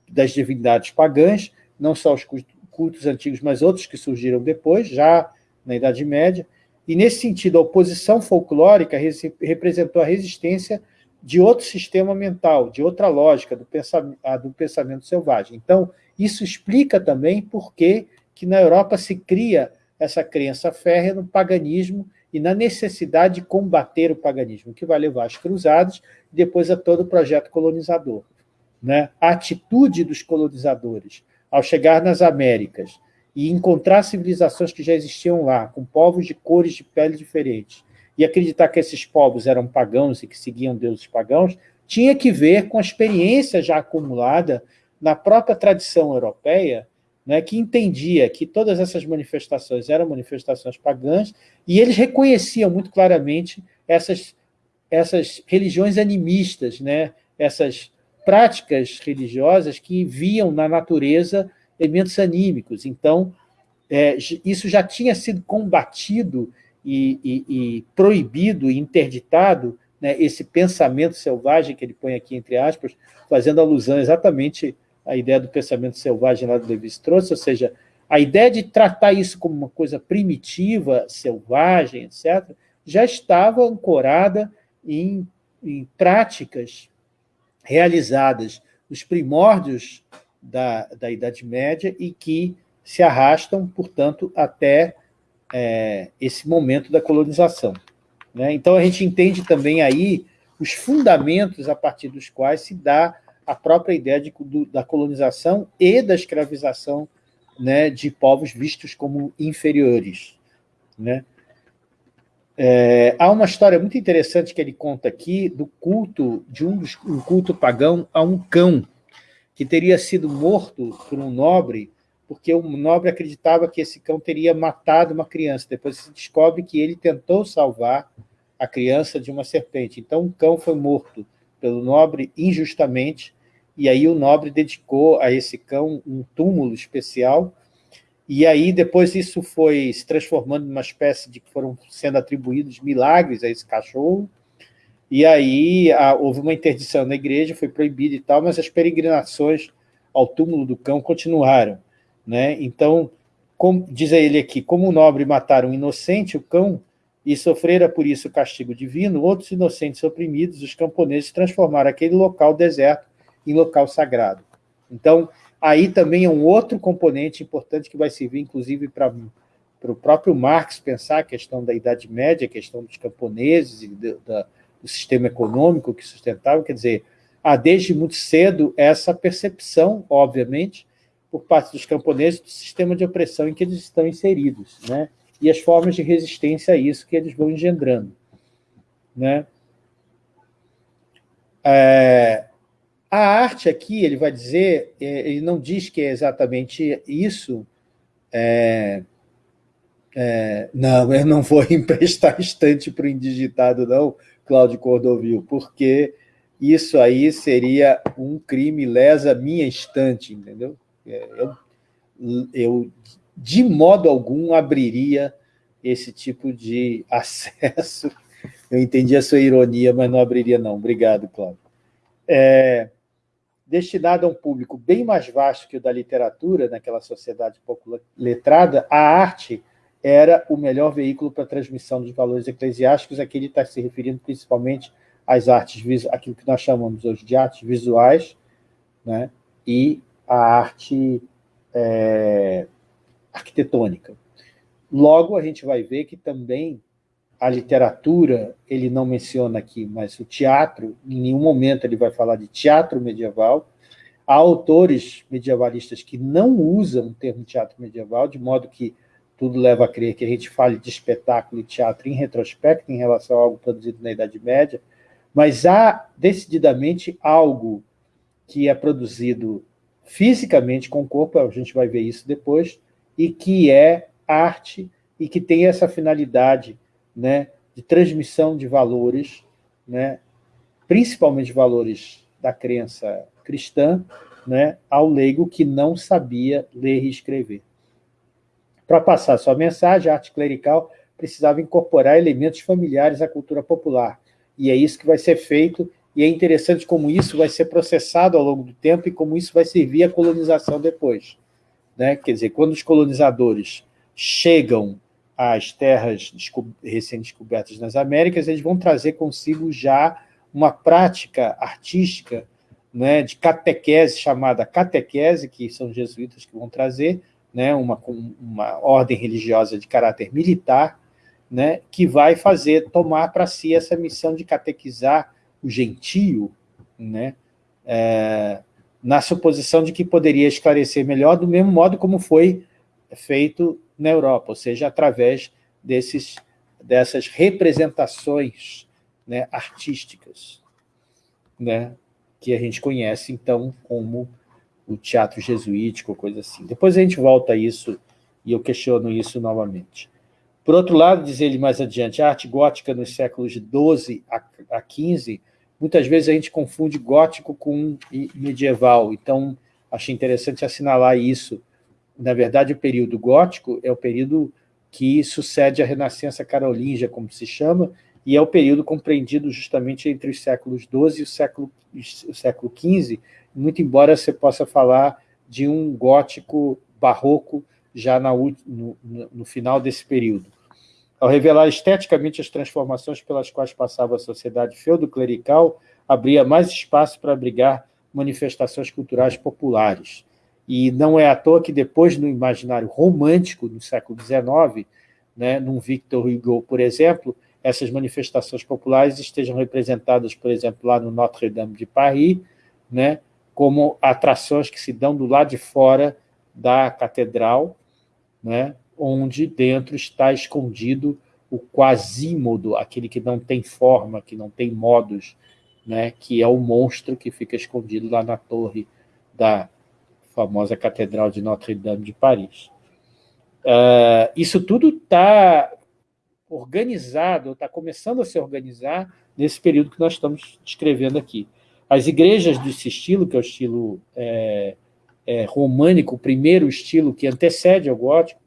das divindades pagãs, não só os cultos antigos, mas outros que surgiram depois, já na Idade Média, e, nesse sentido, a oposição folclórica representou a resistência de outro sistema mental, de outra lógica, do pensamento, do pensamento selvagem. Então, isso explica também por que, que na Europa se cria essa crença férrea no paganismo e na necessidade de combater o paganismo, que vai levar às cruzadas e depois a todo o projeto colonizador. Né? A atitude dos colonizadores ao chegar nas Américas e encontrar civilizações que já existiam lá, com povos de cores de pele diferentes, e acreditar que esses povos eram pagãos e que seguiam deuses pagãos, tinha que ver com a experiência já acumulada na própria tradição europeia, né, que entendia que todas essas manifestações eram manifestações pagãs, e eles reconheciam muito claramente essas, essas religiões animistas, né, essas práticas religiosas que viam na natureza elementos anímicos. Então, é, isso já tinha sido combatido e, e, e proibido, interditado, né, esse pensamento selvagem que ele põe aqui entre aspas, fazendo alusão exatamente à ideia do pensamento selvagem lá do Levi trouxe, ou seja, a ideia de tratar isso como uma coisa primitiva, selvagem, etc., já estava ancorada em, em práticas realizadas nos primórdios da, da Idade Média e que se arrastam, portanto, até é, esse momento da colonização. Né? Então, a gente entende também aí os fundamentos a partir dos quais se dá a própria ideia de, do, da colonização e da escravização né, de povos vistos como inferiores. Né? É, há uma história muito interessante que ele conta aqui do culto, de um, um culto pagão a um cão, que teria sido morto por um nobre, porque o nobre acreditava que esse cão teria matado uma criança. Depois se descobre que ele tentou salvar a criança de uma serpente. Então, o cão foi morto pelo nobre injustamente, e aí o nobre dedicou a esse cão um túmulo especial, e aí depois isso foi se transformando numa espécie de que foram sendo atribuídos milagres a esse cachorro, e aí a, houve uma interdição na igreja, foi proibida e tal, mas as peregrinações ao túmulo do cão continuaram. Né? Então, diz ele aqui, como o nobre matar um inocente, o cão, e sofrera por isso o castigo divino, outros inocentes oprimidos, os camponeses transformaram aquele local deserto em local sagrado. Então, aí também é um outro componente importante que vai servir, inclusive, para o próprio Marx pensar a questão da Idade Média, a questão dos camponeses e da, do sistema econômico que sustentava, quer dizer, há desde muito cedo essa percepção, obviamente, por parte dos camponeses do sistema de opressão em que eles estão inseridos, né? e as formas de resistência a isso que eles vão engendrando. Né? É, a arte aqui, ele vai dizer, é, ele não diz que é exatamente isso, é, é, não, eu não vou emprestar estante para o indigitado, não, Cláudio Cordovil, porque isso aí seria um crime lesa minha estante, entendeu? É, eu, eu, de modo algum, abriria esse tipo de acesso. Eu entendi a sua ironia, mas não abriria, não. Obrigado, Cláudio. É, destinado a um público bem mais vasto que o da literatura, naquela sociedade pouco letrada, a arte era o melhor veículo para a transmissão dos valores eclesiásticos. Aqui ele está se referindo principalmente às artes, aquilo que nós chamamos hoje de artes visuais, né? e a arte é, arquitetônica. Logo, a gente vai ver que também a literatura, ele não menciona aqui, mas o teatro, em nenhum momento ele vai falar de teatro medieval. Há autores medievalistas que não usam o termo teatro medieval, de modo que tudo leva a crer que a gente fale de espetáculo e teatro em retrospecto em relação a algo produzido na Idade Média, mas há decididamente algo que é produzido fisicamente com o corpo, a gente vai ver isso depois, e que é arte e que tem essa finalidade né, de transmissão de valores, né, principalmente valores da crença cristã, né, ao leigo que não sabia ler e escrever. Para passar sua mensagem, a arte clerical precisava incorporar elementos familiares à cultura popular, e é isso que vai ser feito, e é interessante como isso vai ser processado ao longo do tempo e como isso vai servir à colonização depois. Né? Quer dizer, quando os colonizadores chegam às terras recém-descobertas nas Américas, eles vão trazer consigo já uma prática artística né, de catequese, chamada catequese, que são jesuítas que vão trazer, né, uma, uma ordem religiosa de caráter militar, né, que vai fazer, tomar para si essa missão de catequizar o gentio, né, é, na suposição de que poderia esclarecer melhor, do mesmo modo como foi feito na Europa, ou seja, através desses, dessas representações né, artísticas, né, que a gente conhece, então, como o teatro jesuítico, coisa assim. Depois a gente volta a isso e eu questiono isso novamente. Por outro lado, diz ele mais adiante, a arte gótica nos séculos 12 a 15, muitas vezes a gente confunde gótico com medieval, então achei interessante assinalar isso. Na verdade, o período gótico é o período que sucede a Renascença Carolíngia, como se chama, e é o período compreendido justamente entre os séculos XII e o século, o século XV, muito embora você possa falar de um gótico barroco já na, no, no final desse período. Ao revelar esteticamente as transformações pelas quais passava a sociedade feudo-clerical, abria mais espaço para abrigar manifestações culturais populares. E não é à toa que depois, no imaginário romântico, no século XIX, né, num Victor Hugo, por exemplo, essas manifestações populares estejam representadas, por exemplo, lá no Notre-Dame de Paris, né, como atrações que se dão do lado de fora da catedral, né, onde dentro está escondido o quasímodo, aquele que não tem forma, que não tem modos, né, que é o monstro que fica escondido lá na torre da famosa Catedral de Notre-Dame de Paris. Uh, isso tudo está organizado, está começando a se organizar nesse período que nós estamos descrevendo aqui. As igrejas desse estilo, que é o estilo é, é, românico, o primeiro estilo que antecede ao gótico,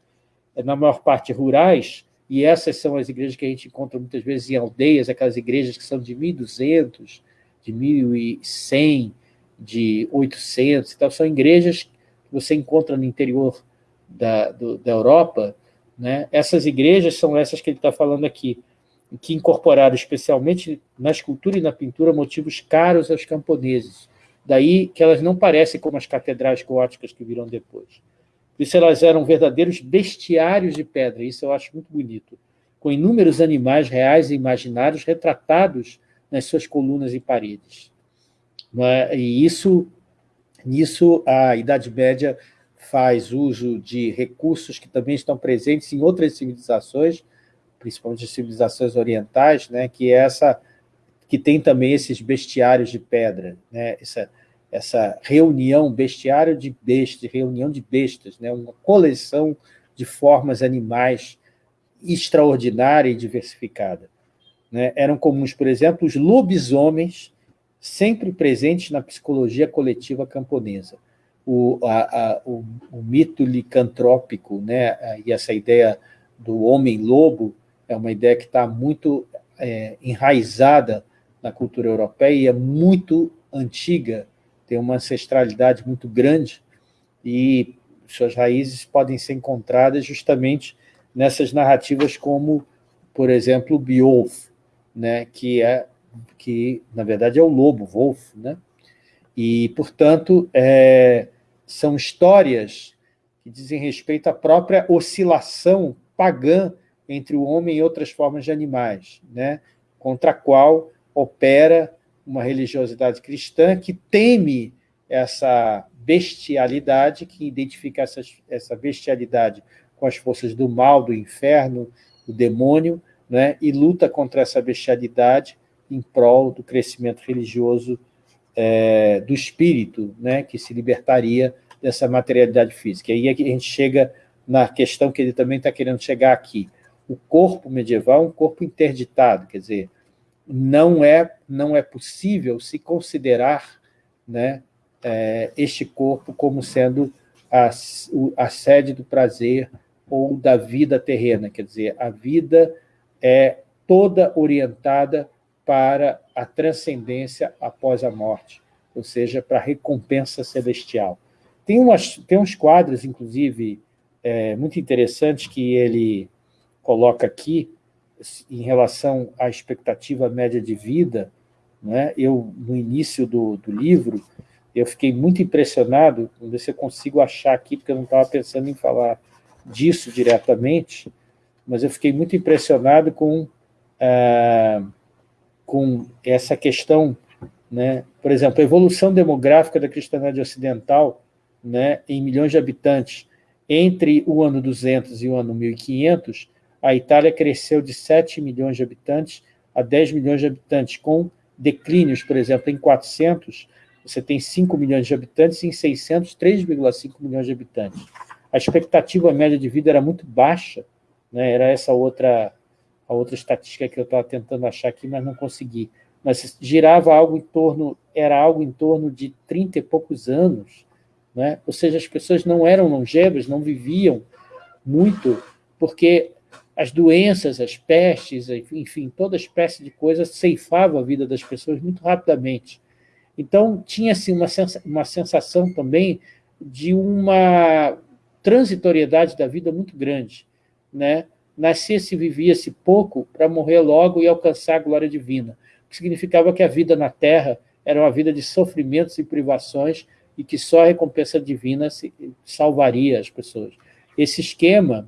é, na maior parte rurais, e essas são as igrejas que a gente encontra muitas vezes em aldeias, aquelas igrejas que são de 1.200, de 1.100, de 800, então são igrejas que você encontra no interior da, do, da Europa, né? essas igrejas são essas que ele está falando aqui, que incorporaram especialmente na escultura e na pintura motivos caros aos camponeses, daí que elas não parecem como as catedrais góticas que viram depois. Por isso elas eram verdadeiros bestiários de pedra, isso eu acho muito bonito, com inúmeros animais reais e imaginários retratados nas suas colunas e paredes. É? E isso, nisso a Idade Média faz uso de recursos que também estão presentes em outras civilizações, principalmente civilizações orientais, né, que é essa que tem também esses bestiários de pedra, né, essa essa reunião, bestiário de bestas, reunião de bestas, né? uma coleção de formas animais extraordinária e diversificada. Né? Eram comuns, por exemplo, os lobisomens, sempre presentes na psicologia coletiva camponesa. O, a, a, o, o mito licantrópico né? e essa ideia do homem-lobo é uma ideia que está muito é, enraizada na cultura europeia e é muito antiga tem uma ancestralidade muito grande e suas raízes podem ser encontradas justamente nessas narrativas como, por exemplo, Beowulf, né, que, é, que, na verdade, é o lobo, Wolf. Né? E, portanto, é, são histórias que dizem respeito à própria oscilação pagã entre o homem e outras formas de animais, né? contra a qual opera uma religiosidade cristã que teme essa bestialidade, que identifica essa, essa bestialidade com as forças do mal, do inferno, do demônio, né, e luta contra essa bestialidade em prol do crescimento religioso é, do espírito, né, que se libertaria dessa materialidade física. E aí a gente chega na questão que ele também está querendo chegar aqui. O corpo medieval é um corpo interditado, quer dizer, não é, não é possível se considerar né, é, este corpo como sendo a, a sede do prazer ou da vida terrena, quer dizer, a vida é toda orientada para a transcendência após a morte, ou seja, para a recompensa celestial. Tem, umas, tem uns quadros, inclusive, é, muito interessantes que ele coloca aqui, em relação à expectativa média de vida, né? eu, no início do, do livro, eu fiquei muito impressionado, vamos ver se eu consigo achar aqui, porque eu não estava pensando em falar disso diretamente, mas eu fiquei muito impressionado com, ah, com essa questão, né? por exemplo, a evolução demográfica da cristandade ocidental né, em milhões de habitantes entre o ano 200 e o ano 1500, a Itália cresceu de 7 milhões de habitantes a 10 milhões de habitantes, com declínios, por exemplo, em 400, você tem 5 milhões de habitantes, e em 600, 3,5 milhões de habitantes. A expectativa média de vida era muito baixa, né? era essa outra, a outra estatística que eu estava tentando achar aqui, mas não consegui. Mas girava algo em torno, era algo em torno de 30 e poucos anos, né? ou seja, as pessoas não eram longevas, não viviam muito, porque as doenças, as pestes, enfim, toda espécie de coisa ceifava a vida das pessoas muito rapidamente. Então, tinha-se uma, uma sensação também de uma transitoriedade da vida muito grande. Né? Nascia-se vivia-se pouco para morrer logo e alcançar a glória divina, o que significava que a vida na Terra era uma vida de sofrimentos e privações e que só a recompensa divina salvaria as pessoas. Esse esquema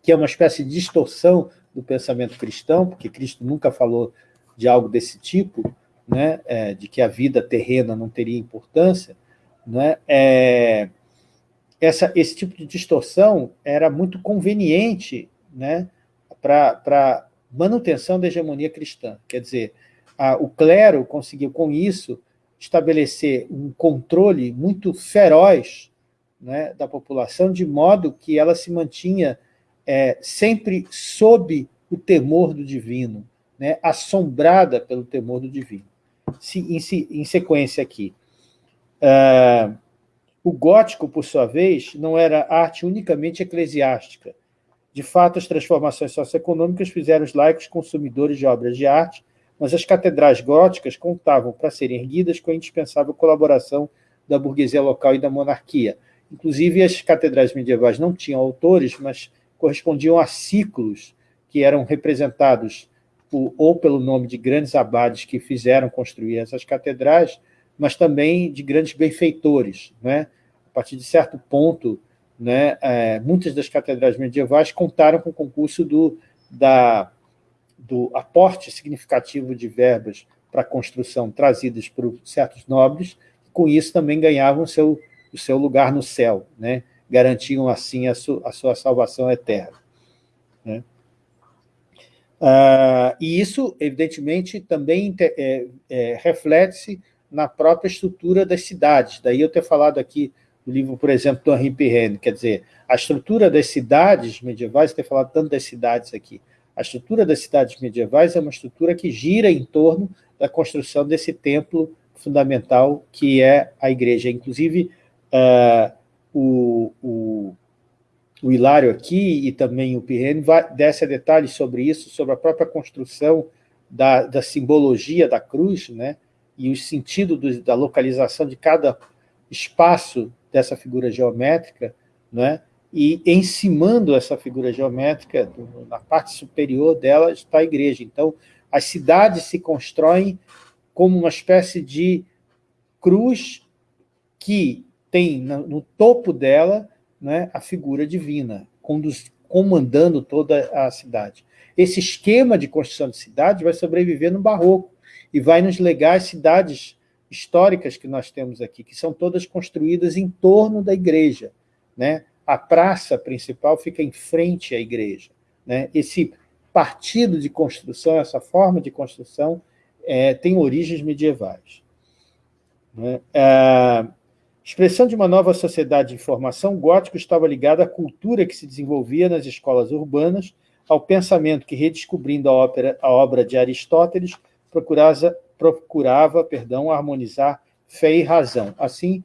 que é uma espécie de distorção do pensamento cristão, porque Cristo nunca falou de algo desse tipo, né, é, de que a vida terrena não teria importância, né, é, essa, esse tipo de distorção era muito conveniente né, para manutenção da hegemonia cristã. Quer dizer, a, o clero conseguiu, com isso, estabelecer um controle muito feroz né, da população, de modo que ela se mantinha é, sempre sob o temor do divino, né, assombrada pelo temor do divino. Se, em, em, sequência aqui, uh, o gótico, por sua vez, não era arte unicamente eclesiástica. De fato, as transformações socioeconômicas fizeram os laicos consumidores de obras de arte, mas as catedrais góticas contavam, para serem erguidas, com a indispensável colaboração da burguesia local e da monarquia. Inclusive, as catedrais medievais não tinham autores, mas correspondiam a ciclos que eram representados por, ou pelo nome de grandes abades que fizeram construir essas catedrais, mas também de grandes benfeitores. Né? A partir de certo ponto, né, é, muitas das catedrais medievais contaram com o concurso do, da, do aporte significativo de verbas para a construção trazidas por certos nobres, com isso também ganhavam seu, o seu lugar no céu. Né? garantiam assim a, su, a sua salvação eterna. Né? Ah, e isso, evidentemente, também é, é, reflete-se na própria estrutura das cidades. Daí eu ter falado aqui do livro, por exemplo, do Henri Pirenne, quer dizer, a estrutura das cidades medievais, ter falado tanto das cidades aqui, a estrutura das cidades medievais é uma estrutura que gira em torno da construção desse templo fundamental que é a igreja. Inclusive, uh, o, o, o Hilário aqui e também o Pirene desce a detalhes sobre isso, sobre a própria construção da, da simbologia da cruz, né? e o sentido do, da localização de cada espaço dessa figura geométrica, né? E encimando essa figura geométrica, na parte superior dela está a igreja. Então, as cidades se constroem como uma espécie de cruz que tem no topo dela né, a figura divina, comandando toda a cidade. Esse esquema de construção de cidade vai sobreviver no barroco e vai nos legar as cidades históricas que nós temos aqui, que são todas construídas em torno da igreja. Né? A praça principal fica em frente à igreja. Né? Esse partido de construção, essa forma de construção, é, tem origens medievais. Né? É, Expressão de uma nova sociedade de informação, o gótico estava ligado à cultura que se desenvolvia nas escolas urbanas, ao pensamento que, redescobrindo a, ópera, a obra de Aristóteles, procurava, procurava perdão, harmonizar fé e razão. Assim,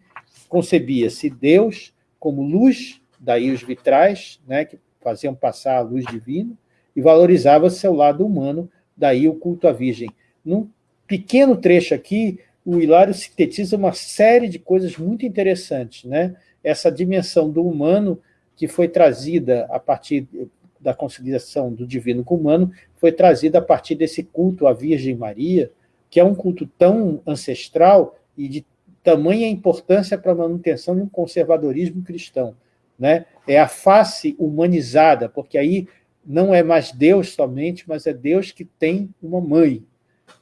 concebia-se Deus como luz, daí os vitrais, né, que faziam passar a luz divina, e valorizava seu lado humano, daí o culto à Virgem. num pequeno trecho aqui, o Hilário sintetiza uma série de coisas muito interessantes. Né? Essa dimensão do humano que foi trazida a partir da conciliação do divino com o humano, foi trazida a partir desse culto à Virgem Maria, que é um culto tão ancestral e de tamanha importância para a manutenção de um conservadorismo cristão. Né? É a face humanizada, porque aí não é mais Deus somente, mas é Deus que tem uma mãe.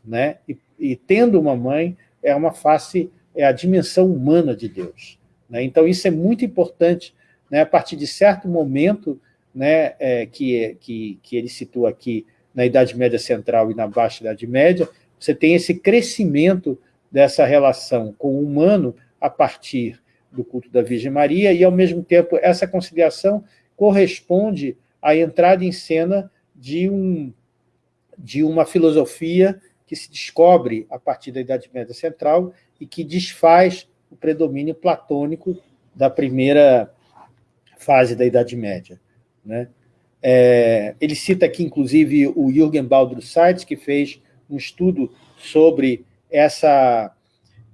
Né? E, e tendo uma mãe, é uma face, é a dimensão humana de Deus. Né? Então, isso é muito importante. Né? A partir de certo momento, né, é, que, que, que ele situa aqui na Idade Média Central e na Baixa Idade Média, você tem esse crescimento dessa relação com o humano a partir do culto da Virgem Maria, e, ao mesmo tempo, essa conciliação corresponde à entrada em cena de, um, de uma filosofia que se descobre a partir da Idade Média Central e que desfaz o predomínio platônico da primeira fase da Idade Média. Né? É, ele cita aqui, inclusive, o Jürgen Baldr Seitz, que fez um estudo sobre essa,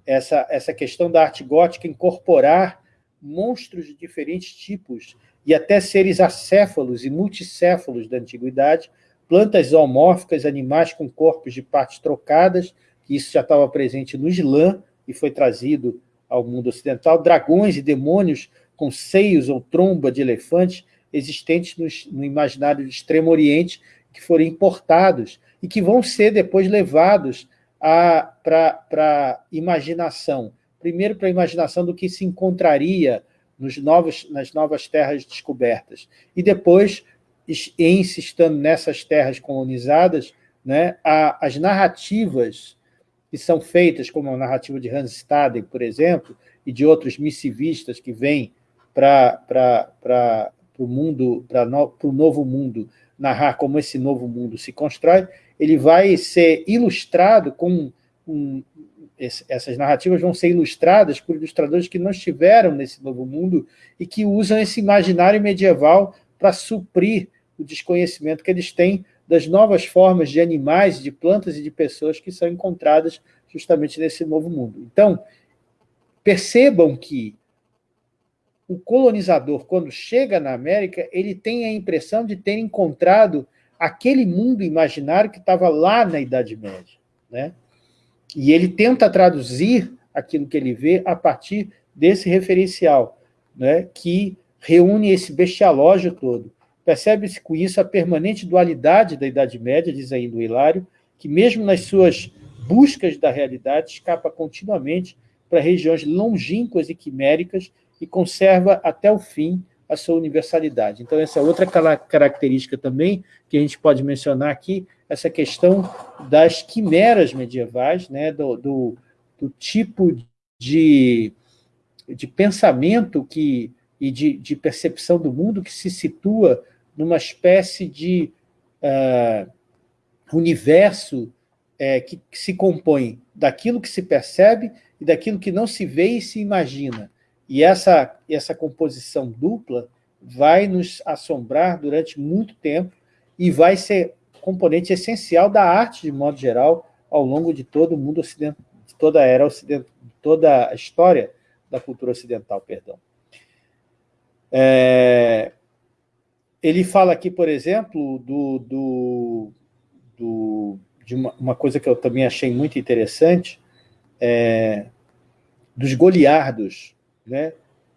essa, essa questão da arte gótica incorporar monstros de diferentes tipos e até seres acéfalos e multicéfalos da antiguidade, plantas zoomórficas, animais com corpos de partes trocadas, que isso já estava presente no Islã e foi trazido ao mundo ocidental, dragões e demônios com seios ou tromba de elefantes existentes no, no imaginário do Extremo Oriente, que foram importados e que vão ser depois levados para a imaginação. Primeiro, para a imaginação do que se encontraria nos novos, nas novas terras descobertas. E depois, em se estando nessas terras colonizadas, né, a, as narrativas que são feitas, como a narrativa de Hans Staden, por exemplo, e de outros missivistas que vêm para o mundo, para no, o novo mundo, narrar como esse novo mundo se constrói, ele vai ser ilustrado com... Um, essas narrativas vão ser ilustradas por ilustradores que não estiveram nesse novo mundo e que usam esse imaginário medieval para suprir o desconhecimento que eles têm das novas formas de animais, de plantas e de pessoas que são encontradas justamente nesse novo mundo. Então, percebam que o colonizador, quando chega na América, ele tem a impressão de ter encontrado aquele mundo imaginário que estava lá na Idade Média. Né? E ele tenta traduzir aquilo que ele vê a partir desse referencial, né, que reúne esse bestialógio todo. Percebe-se com isso a permanente dualidade da Idade Média, diz ainda o Hilário, que mesmo nas suas buscas da realidade escapa continuamente para regiões longínquas e quiméricas e conserva até o fim a sua universalidade. Então, essa é outra característica também que a gente pode mencionar aqui, essa questão das quimeras medievais, né, do, do, do tipo de, de pensamento que, e de, de, percepção do mundo que se situa numa espécie de uh, universo é, que, que se compõe daquilo que se percebe e daquilo que não se vê e se imagina. E essa, essa composição dupla vai nos assombrar durante muito tempo e vai ser componente essencial da arte, de modo geral, ao longo de todo o mundo ocidental, de toda a era ocidental, toda a história da cultura ocidental, perdão. É, ele fala aqui, por exemplo, do, do, do de uma, uma, coisa que eu também achei muito interessante, é, dos goliardos, né,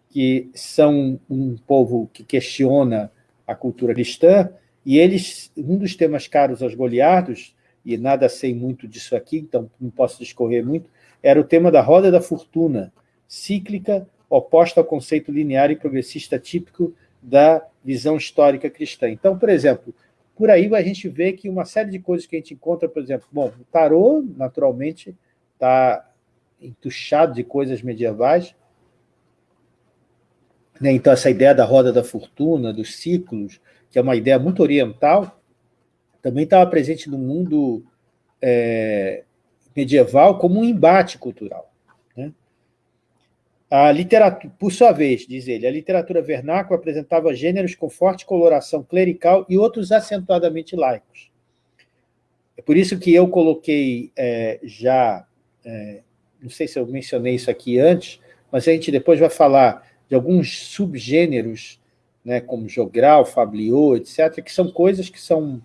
que são um povo que questiona a cultura cristã, e eles, um dos temas caros aos goliardos, e nada sei muito disso aqui, então não posso discorrer muito, era o tema da roda da fortuna, cíclica, oposta ao conceito linear e progressista típico da visão histórica cristã. Então, por exemplo, por aí a gente vê que uma série de coisas que a gente encontra, por exemplo, bom, o tarô, naturalmente, está entuchado de coisas medievais? Então, essa ideia da roda da fortuna, dos ciclos, que é uma ideia muito oriental, também estava presente no mundo é, medieval como um embate cultural. Né? A literatura, por sua vez, diz ele, a literatura vernácula apresentava gêneros com forte coloração clerical e outros acentuadamente laicos. É por isso que eu coloquei é, já, é, não sei se eu mencionei isso aqui antes, mas a gente depois vai falar de alguns subgêneros, né, como jogral, fabliaux, etc., que são coisas que são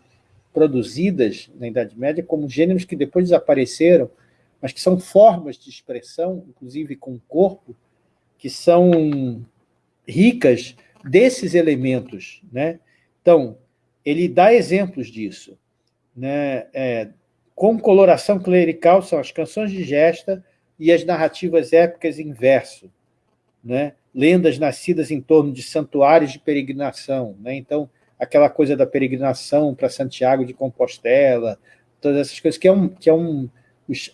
produzidas na Idade Média como gêneros que depois desapareceram, mas que são formas de expressão, inclusive com o corpo, que são ricas desses elementos. Né? Então, ele dá exemplos disso. Né? É, com coloração clerical são as canções de gesta e as narrativas épicas em verso. Né? Lendas nascidas em torno de santuários de peregrinação. Né? Então, aquela coisa da peregrinação para Santiago de Compostela, todas essas coisas, que é um... Que é um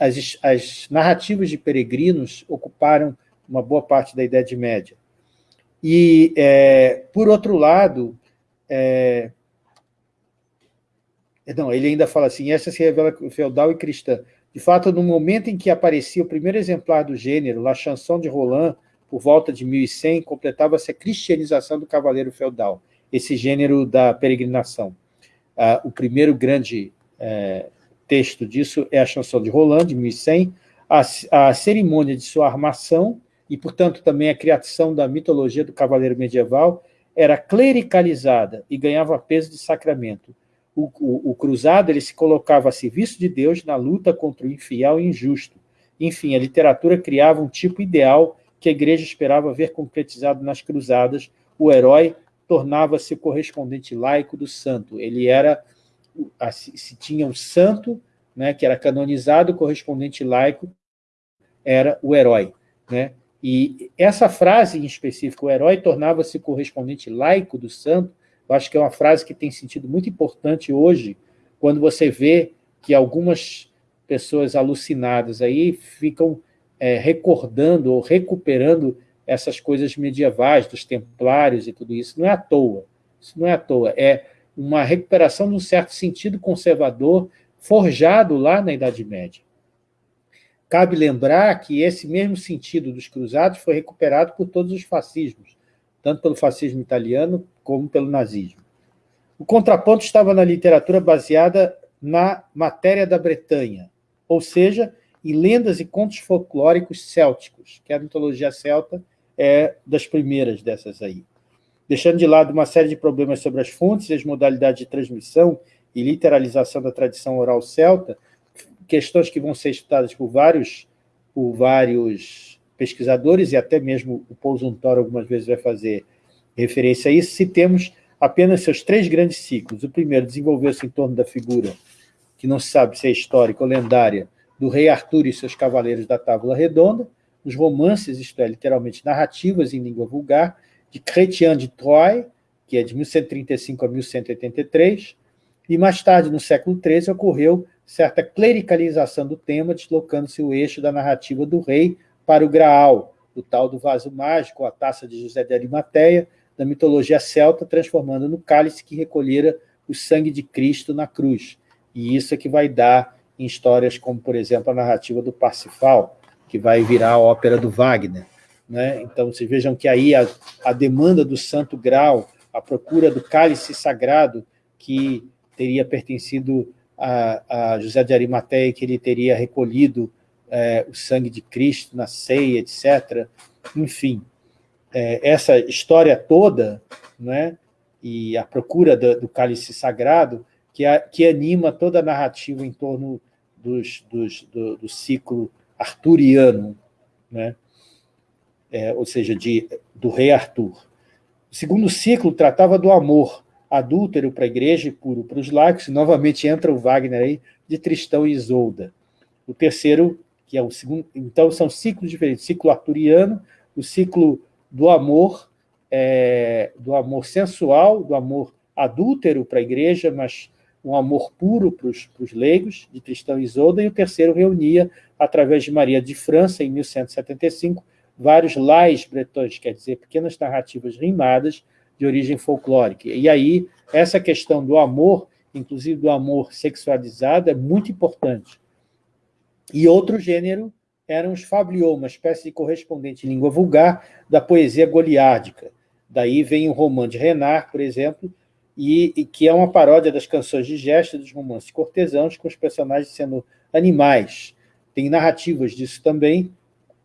as, as narrativas de peregrinos ocuparam uma boa parte da Idade Média. E, é, por outro lado, é, não, ele ainda fala assim, essa se revela feudal e cristã. De fato, no momento em que aparecia o primeiro exemplar do gênero, La Chanson de Roland, por volta de 1100, completava-se a cristianização do cavaleiro feudal, esse gênero da peregrinação. Ah, o primeiro grande é, texto disso é a Chanson de Roland, de 1100, a, a cerimônia de sua armação, e, portanto, também a criação da mitologia do cavaleiro medieval, era clericalizada e ganhava peso de sacramento. O, o, o, cruzado ele se colocava a serviço de Deus na luta contra o infiel e injusto. Enfim, a literatura criava um tipo ideal que a igreja esperava ver concretizado nas cruzadas. O herói tornava-se correspondente laico do santo. Ele era, se tinha um santo, né, que era canonizado, o correspondente laico era o herói. Né? E essa frase em específico, o herói tornava-se correspondente laico do santo, eu acho que é uma frase que tem sentido muito importante hoje, quando você vê que algumas pessoas alucinadas aí ficam é, recordando ou recuperando essas coisas medievais, dos templários e tudo isso. Não é à toa. Isso não é à toa. É uma recuperação de um certo sentido conservador forjado lá na Idade Média. Cabe lembrar que esse mesmo sentido dos cruzados foi recuperado por todos os fascismos, tanto pelo fascismo italiano como pelo nazismo. O contraponto estava na literatura baseada na matéria da Bretanha, ou seja, em lendas e contos folclóricos célticos, que a mitologia celta é das primeiras dessas aí. Deixando de lado uma série de problemas sobre as fontes e as modalidades de transmissão e literalização da tradição oral celta, questões que vão ser estudadas por vários, por vários pesquisadores, e até mesmo o Zuntor algumas vezes vai fazer referência a isso, se temos apenas seus três grandes ciclos. O primeiro desenvolveu-se em torno da figura, que não se sabe se é histórica ou lendária, do rei Arthur e seus cavaleiros da Tábula Redonda, os romances, isto é, literalmente narrativas em língua vulgar, de Chrétien de Troyes, que é de 1135 a 1183, e mais tarde, no século XIII, ocorreu certa clericalização do tema, deslocando-se o eixo da narrativa do rei para o Graal, o tal do vaso mágico, a taça de José de Arimateia, da mitologia celta, transformando no cálice que recolhera o sangue de Cristo na cruz. E isso é que vai dar em histórias como, por exemplo, a narrativa do Parsifal, que vai virar a ópera do Wagner. Né? Então, vocês vejam que aí a, a demanda do santo grau, a procura do cálice sagrado, que teria pertencido a, a José de Arimateia que ele teria recolhido é, o sangue de Cristo na ceia, etc. Enfim, é, essa história toda, né, e a procura do, do cálice sagrado, que, a, que, anima toda a narrativa em torno dos, dos, do, do, ciclo arturiano, né, é, ou seja, de, do rei Arthur. O segundo ciclo tratava do amor, adúltero para a igreja e puro para os laicos, e novamente entra o Wagner aí, de Tristão e Isolda. O terceiro, que é o segundo, então são ciclos diferentes, ciclo arturiano, o ciclo do amor, é, do amor sensual, do amor adúltero para a igreja, mas um amor puro para os, leigos, de Tristão e Isolda, e o terceiro reunia, através de Maria de França, em 1175, vários lais bretões, quer dizer, pequenas narrativas rimadas, de origem folclórica. E aí, essa questão do amor, inclusive do amor sexualizado, é muito importante. E outro gênero eram os fabliaux, uma espécie de correspondente em língua vulgar da poesia goliárdica. Daí vem o romã de Renard, por exemplo, e, e, que é uma paródia das canções de gesto dos romances cortesãos, com os personagens sendo animais. Tem narrativas disso também,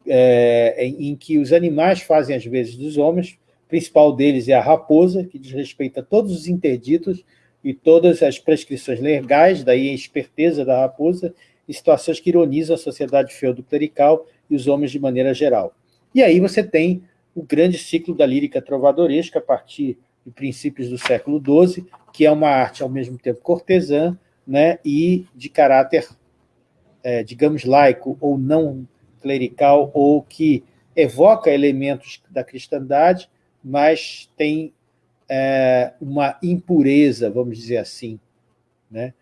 é, em, em, que os animais fazem as vezes dos homens, o principal deles é a raposa, que desrespeita todos os interditos e todas as prescrições legais, daí a esperteza da raposa, e situações que ironizam a sociedade feudo-clerical e os homens de maneira geral. E aí você tem o grande ciclo da lírica trovadoresca, a partir de princípios do século XII, que é uma arte ao mesmo tempo cortesã né, e de caráter, é, digamos, laico ou não clerical, ou que evoca elementos da cristandade, mas tem é, uma impureza, vamos dizer assim. Né?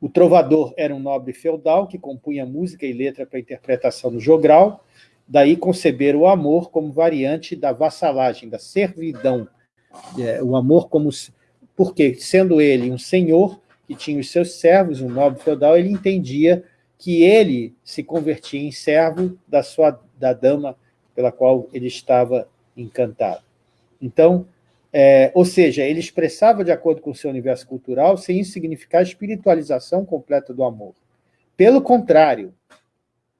O trovador era um nobre feudal que compunha música e letra para interpretação no jogral, daí conceber o amor como variante da vassalagem, da servidão. É, o amor como... Porque, sendo ele um senhor que tinha os seus servos, um nobre feudal, ele entendia que ele se convertia em servo da, sua, da dama pela qual ele estava encantado. Então, é, ou seja, ele expressava de acordo com o seu universo cultural, sem isso significar a espiritualização completa do amor. Pelo contrário,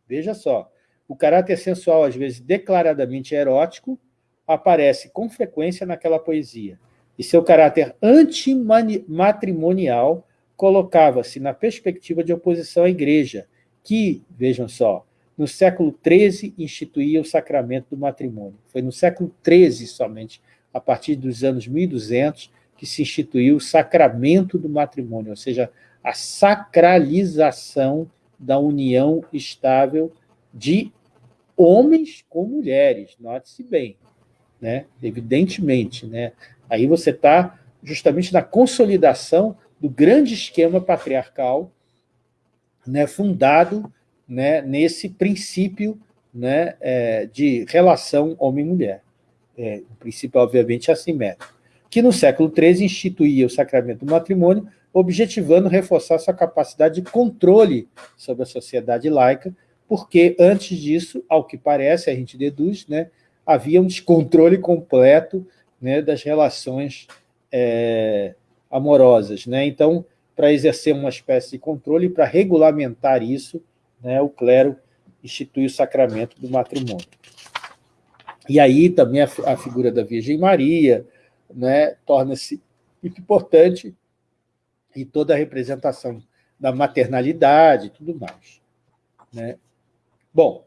veja só, o caráter sensual, às vezes declaradamente erótico, aparece com frequência naquela poesia. E seu caráter antimatrimonial colocava-se na perspectiva de oposição à igreja, que, vejam só, no século XIII instituía o sacramento do matrimônio. Foi no século XIII somente a partir dos anos 1200, que se instituiu o sacramento do matrimônio, ou seja, a sacralização da união estável de homens com mulheres, note-se bem, né? evidentemente. Né? Aí você está justamente na consolidação do grande esquema patriarcal né, fundado né, nesse princípio né, é, de relação homem-mulher é, um princípio obviamente assimétrico, que no século XIII instituía o sacramento do matrimônio, objetivando reforçar sua capacidade de controle sobre a sociedade laica, porque antes disso, ao que parece, a gente deduz, né, havia um descontrole completo né, das relações é, amorosas. Né? Então, para exercer uma espécie de controle, para regulamentar isso, né, o clero institui o sacramento do matrimônio. E aí também a, a figura da Virgem Maria né, torna-se muito importante e toda a representação da maternalidade e tudo mais. Né? Bom,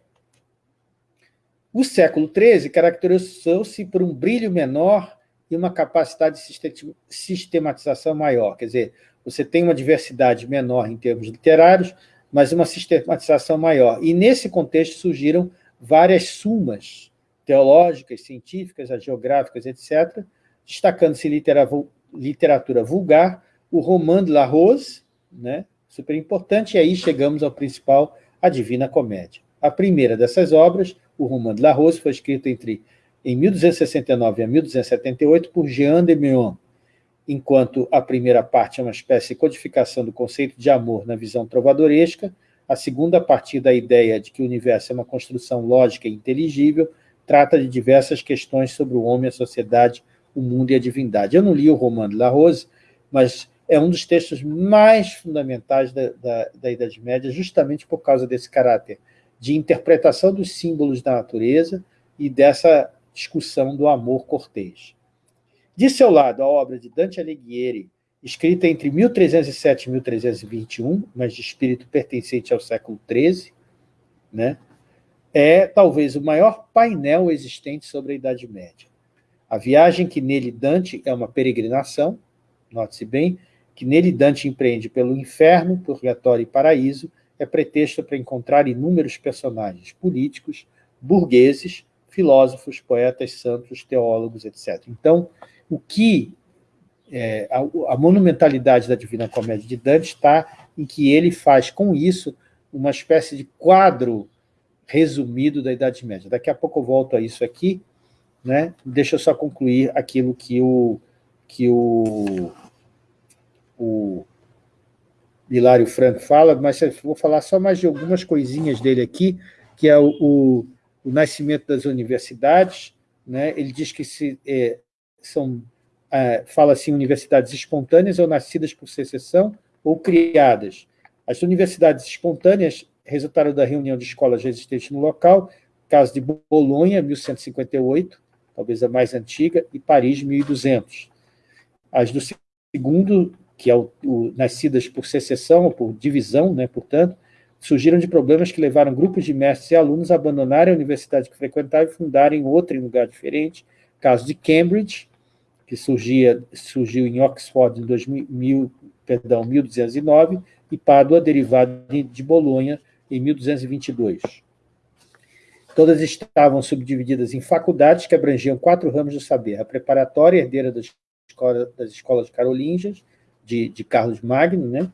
o século XIII caracterizou-se por um brilho menor e uma capacidade de sistematização maior. Quer dizer, você tem uma diversidade menor em termos literários, mas uma sistematização maior. E, nesse contexto, surgiram várias sumas teológicas, científicas, geográficas, etc., destacando-se literatura vulgar, o Roman de la Rose, né, super importante, e aí chegamos ao principal, a Divina Comédia. A primeira dessas obras, o Roman de la Rose, foi escrito entre em 1269 a 1278 por Jean de Meun, enquanto a primeira parte é uma espécie de codificação do conceito de amor na visão trovadoresca, a segunda, a partir da ideia de que o universo é uma construção lógica e inteligível, trata de diversas questões sobre o homem, a sociedade, o mundo e a divindade. Eu não li o Roman de La Rose, mas é um dos textos mais fundamentais da, da, da Idade Média, justamente por causa desse caráter de interpretação dos símbolos da natureza e dessa discussão do amor cortês. De seu lado, a obra de Dante Alighieri, escrita entre 1307 e 1321, mas de espírito pertencente ao século XIII, né? é talvez o maior painel existente sobre a Idade Média. A viagem que nele Dante é uma peregrinação, note-se bem, que nele Dante empreende pelo inferno, purgatório e paraíso, é pretexto para encontrar inúmeros personagens políticos, burgueses, filósofos, poetas, santos, teólogos, etc. Então, o que é, a, a, monumentalidade da Divina Comédia de Dante está em que ele faz com isso uma espécie de quadro resumido da Idade Média. Daqui a pouco eu volto a isso aqui, né? deixa eu só concluir aquilo que o, que o, o Hilário Franco fala, mas vou falar só mais de algumas coisinhas dele aqui, que é o, o, o nascimento das universidades. Né? Ele diz que se, é, são é, fala-se em universidades espontâneas ou nascidas por secessão ou criadas. As universidades espontâneas resultaram da reunião de escolas existentes no local, caso de Bolonha, 1158, talvez a mais antiga, e Paris, 1200. As do segundo, que é o, o nascidas por secessão, ou por divisão, né, portanto, surgiram de problemas que levaram grupos de mestres e alunos a abandonarem a universidade que frequentavam e fundarem outra em lugar diferente, caso de Cambridge, que surgia, surgiu em Oxford em 2000, perdão, 1209, e Pádua, derivado de Bolonha, em 1222. Todas estavam subdivididas em faculdades que abrangiam quatro ramos do saber, a preparatória, herdeira das, escola, das escolas carolingias, de, de Carlos Magno, né?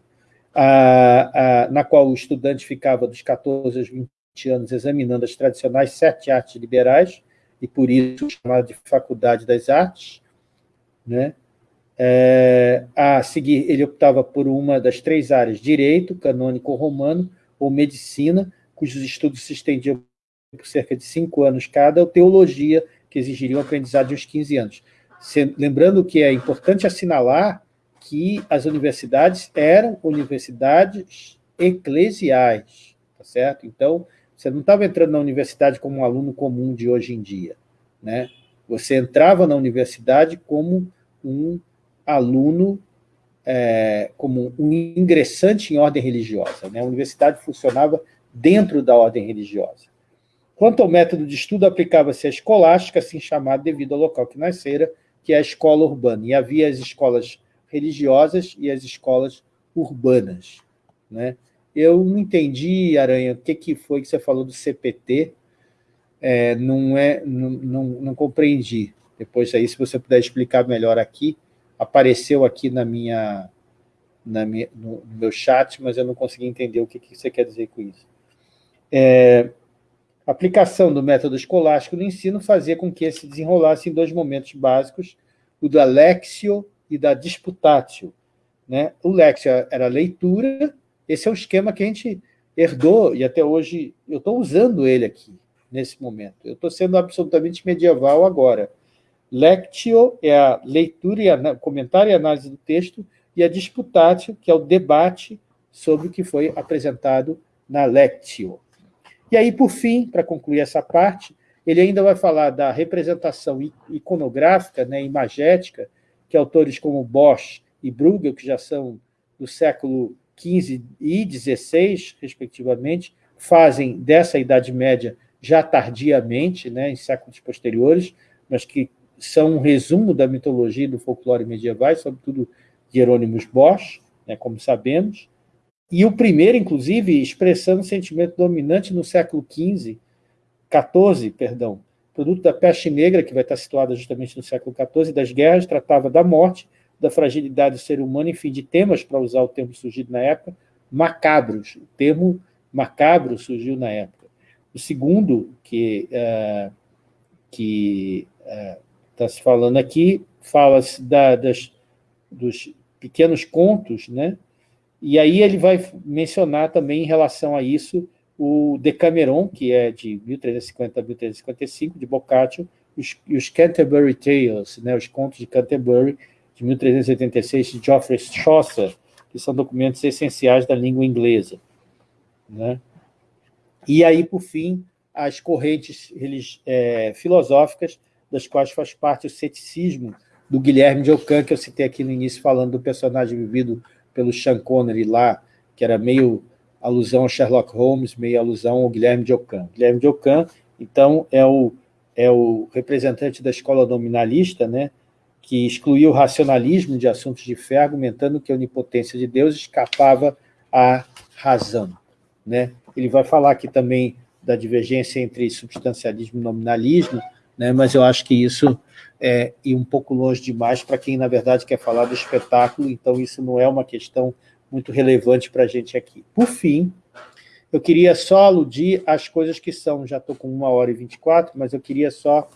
a, na qual o estudante ficava dos 14 aos 20 anos examinando as tradicionais sete artes liberais, e por isso chamada de Faculdade das Artes, né? É, a seguir, ele optava por uma das três áreas, direito, canônico romano ou medicina, cujos estudos se estendiam por cerca de cinco anos cada, ou teologia, que exigiria um aprendizado de uns 15 anos. Lembrando que é importante assinalar que as universidades eram universidades eclesiais, tá certo? Então, você não estava entrando na universidade como um aluno comum de hoje em dia, né? Você entrava na universidade como um aluno, é, como um ingressante em ordem religiosa. Né? A universidade funcionava dentro da ordem religiosa. Quanto ao método de estudo, aplicava-se a escolástica, assim chamada devido ao local que nascera, que é a escola urbana. E havia as escolas religiosas e as escolas urbanas. Né? Eu não entendi, Aranha, o que, que foi que você falou do CPT, é, não, é, não, não, não compreendi. Depois aí, se você puder explicar melhor aqui, apareceu aqui na minha, na minha, no, meu chat, mas eu não consegui entender o que, que você quer dizer com isso. É, aplicação do método escolástico no ensino fazia com que se desenrolasse em dois momentos básicos, o da lexio e da disputatio. Né? O lexio era a leitura, esse é o esquema que a gente herdou, e até hoje eu estou usando ele aqui, nesse momento. Eu estou sendo absolutamente medieval agora. Lectio é a leitura, e comentário e análise do texto, e a disputatio, que é o debate sobre o que foi apresentado na lectio. E aí, por fim, para concluir essa parte, ele ainda vai falar da representação iconográfica, né, imagética, que autores como Bosch e Bruegel, que já são do século XV e XVI, respectivamente, fazem dessa Idade Média já tardiamente, né, em séculos posteriores, mas que são um resumo da mitologia e do folclore medievais, sobretudo Hieronymus Bosch, né, como sabemos, e o primeiro, inclusive, expressando o sentimento dominante no século XV, XIV, perdão, produto da peste negra, que vai estar situada justamente no século XIV, das guerras, tratava da morte, da fragilidade do ser humano, enfim, de temas, para usar o termo surgido na época, macabros. O termo macabro surgiu na época. O segundo, que, uh, que está se falando aqui, fala-se dos pequenos contos, né? e aí ele vai mencionar também em relação a isso o Decameron, que é de 1350 a 1355, de Boccaccio, e os Canterbury Tales, né, os contos de Canterbury, de 1386, de Geoffrey Chaucer, que são documentos essenciais da língua inglesa. Né? E aí, por fim, as correntes é, filosóficas das quais faz parte o ceticismo do Guilherme de Ockham, que eu citei aqui no início, falando do personagem vivido pelo Sean Connery lá, que era meio alusão ao Sherlock Holmes, meio alusão ao Guilherme de Ockham. Guilherme de Ockham, então, é o, é o representante da escola nominalista, né, que excluiu o racionalismo de assuntos de fé, argumentando que a onipotência de Deus escapava à razão. Né? Ele vai falar aqui também da divergência entre substancialismo e nominalismo, né? mas eu acho que isso é ir um pouco longe demais para quem, na verdade, quer falar do espetáculo, então isso não é uma questão muito relevante para a gente aqui. Por fim, eu queria só aludir às coisas que são, já estou com uma hora e 24, mas eu queria só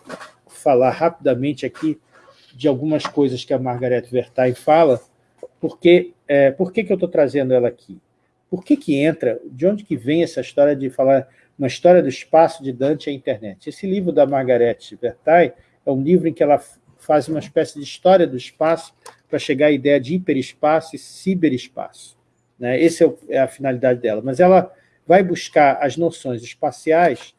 falar rapidamente aqui de algumas coisas que a Margaret Vertain fala, porque, é, por que, que eu estou trazendo ela aqui? Por que, que entra, de onde que vem essa história de falar uma história do espaço de Dante à internet. Esse livro da Margaret Vertain é um livro em que ela faz uma espécie de história do espaço para chegar à ideia de hiperespaço e ciberespaço. Né? Essa é, é a finalidade dela. Mas ela vai buscar as noções espaciais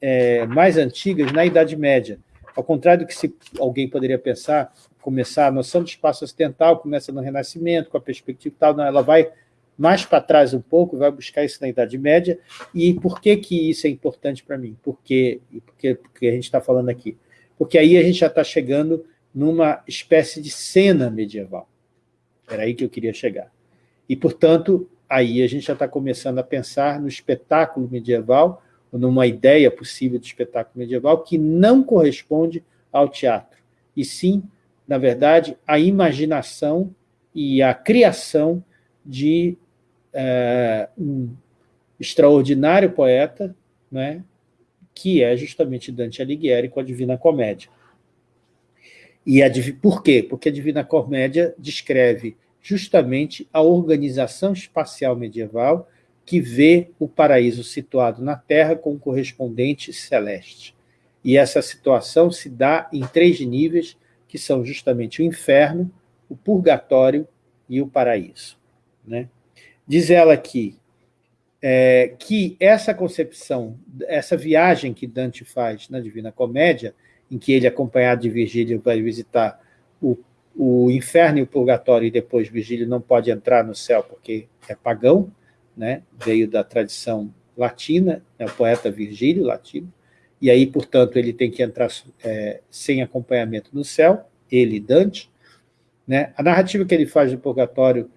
é, mais antigas na Idade Média. Ao contrário do que se alguém poderia pensar, começar a noção de espaço ocidental começa no Renascimento, com a perspectiva tal, não, ela vai mais para trás um pouco, vai buscar isso na Idade Média. E por que, que isso é importante para mim? Porque, porque, porque a gente está falando aqui? Porque aí a gente já está chegando numa espécie de cena medieval. Era aí que eu queria chegar. E, portanto, aí a gente já está começando a pensar no espetáculo medieval, ou numa ideia possível de espetáculo medieval, que não corresponde ao teatro, e sim, na verdade, a imaginação e a criação de é, um extraordinário poeta, né, que é justamente Dante Alighieri com a Divina Comédia. E a, por quê? Porque a Divina Comédia descreve justamente a organização espacial medieval que vê o paraíso situado na Terra com o correspondente celeste. E essa situação se dá em três níveis, que são justamente o inferno, o purgatório e o paraíso. Né? Diz ela aqui é, que essa concepção, essa viagem que Dante faz na Divina Comédia, em que ele, acompanhado de Virgílio, vai visitar o, o inferno e o purgatório, e depois Virgílio não pode entrar no céu porque é pagão, né? veio da tradição latina, é o poeta Virgílio, latino, e aí, portanto, ele tem que entrar é, sem acompanhamento no céu, ele, Dante. Né? A narrativa que ele faz do purgatório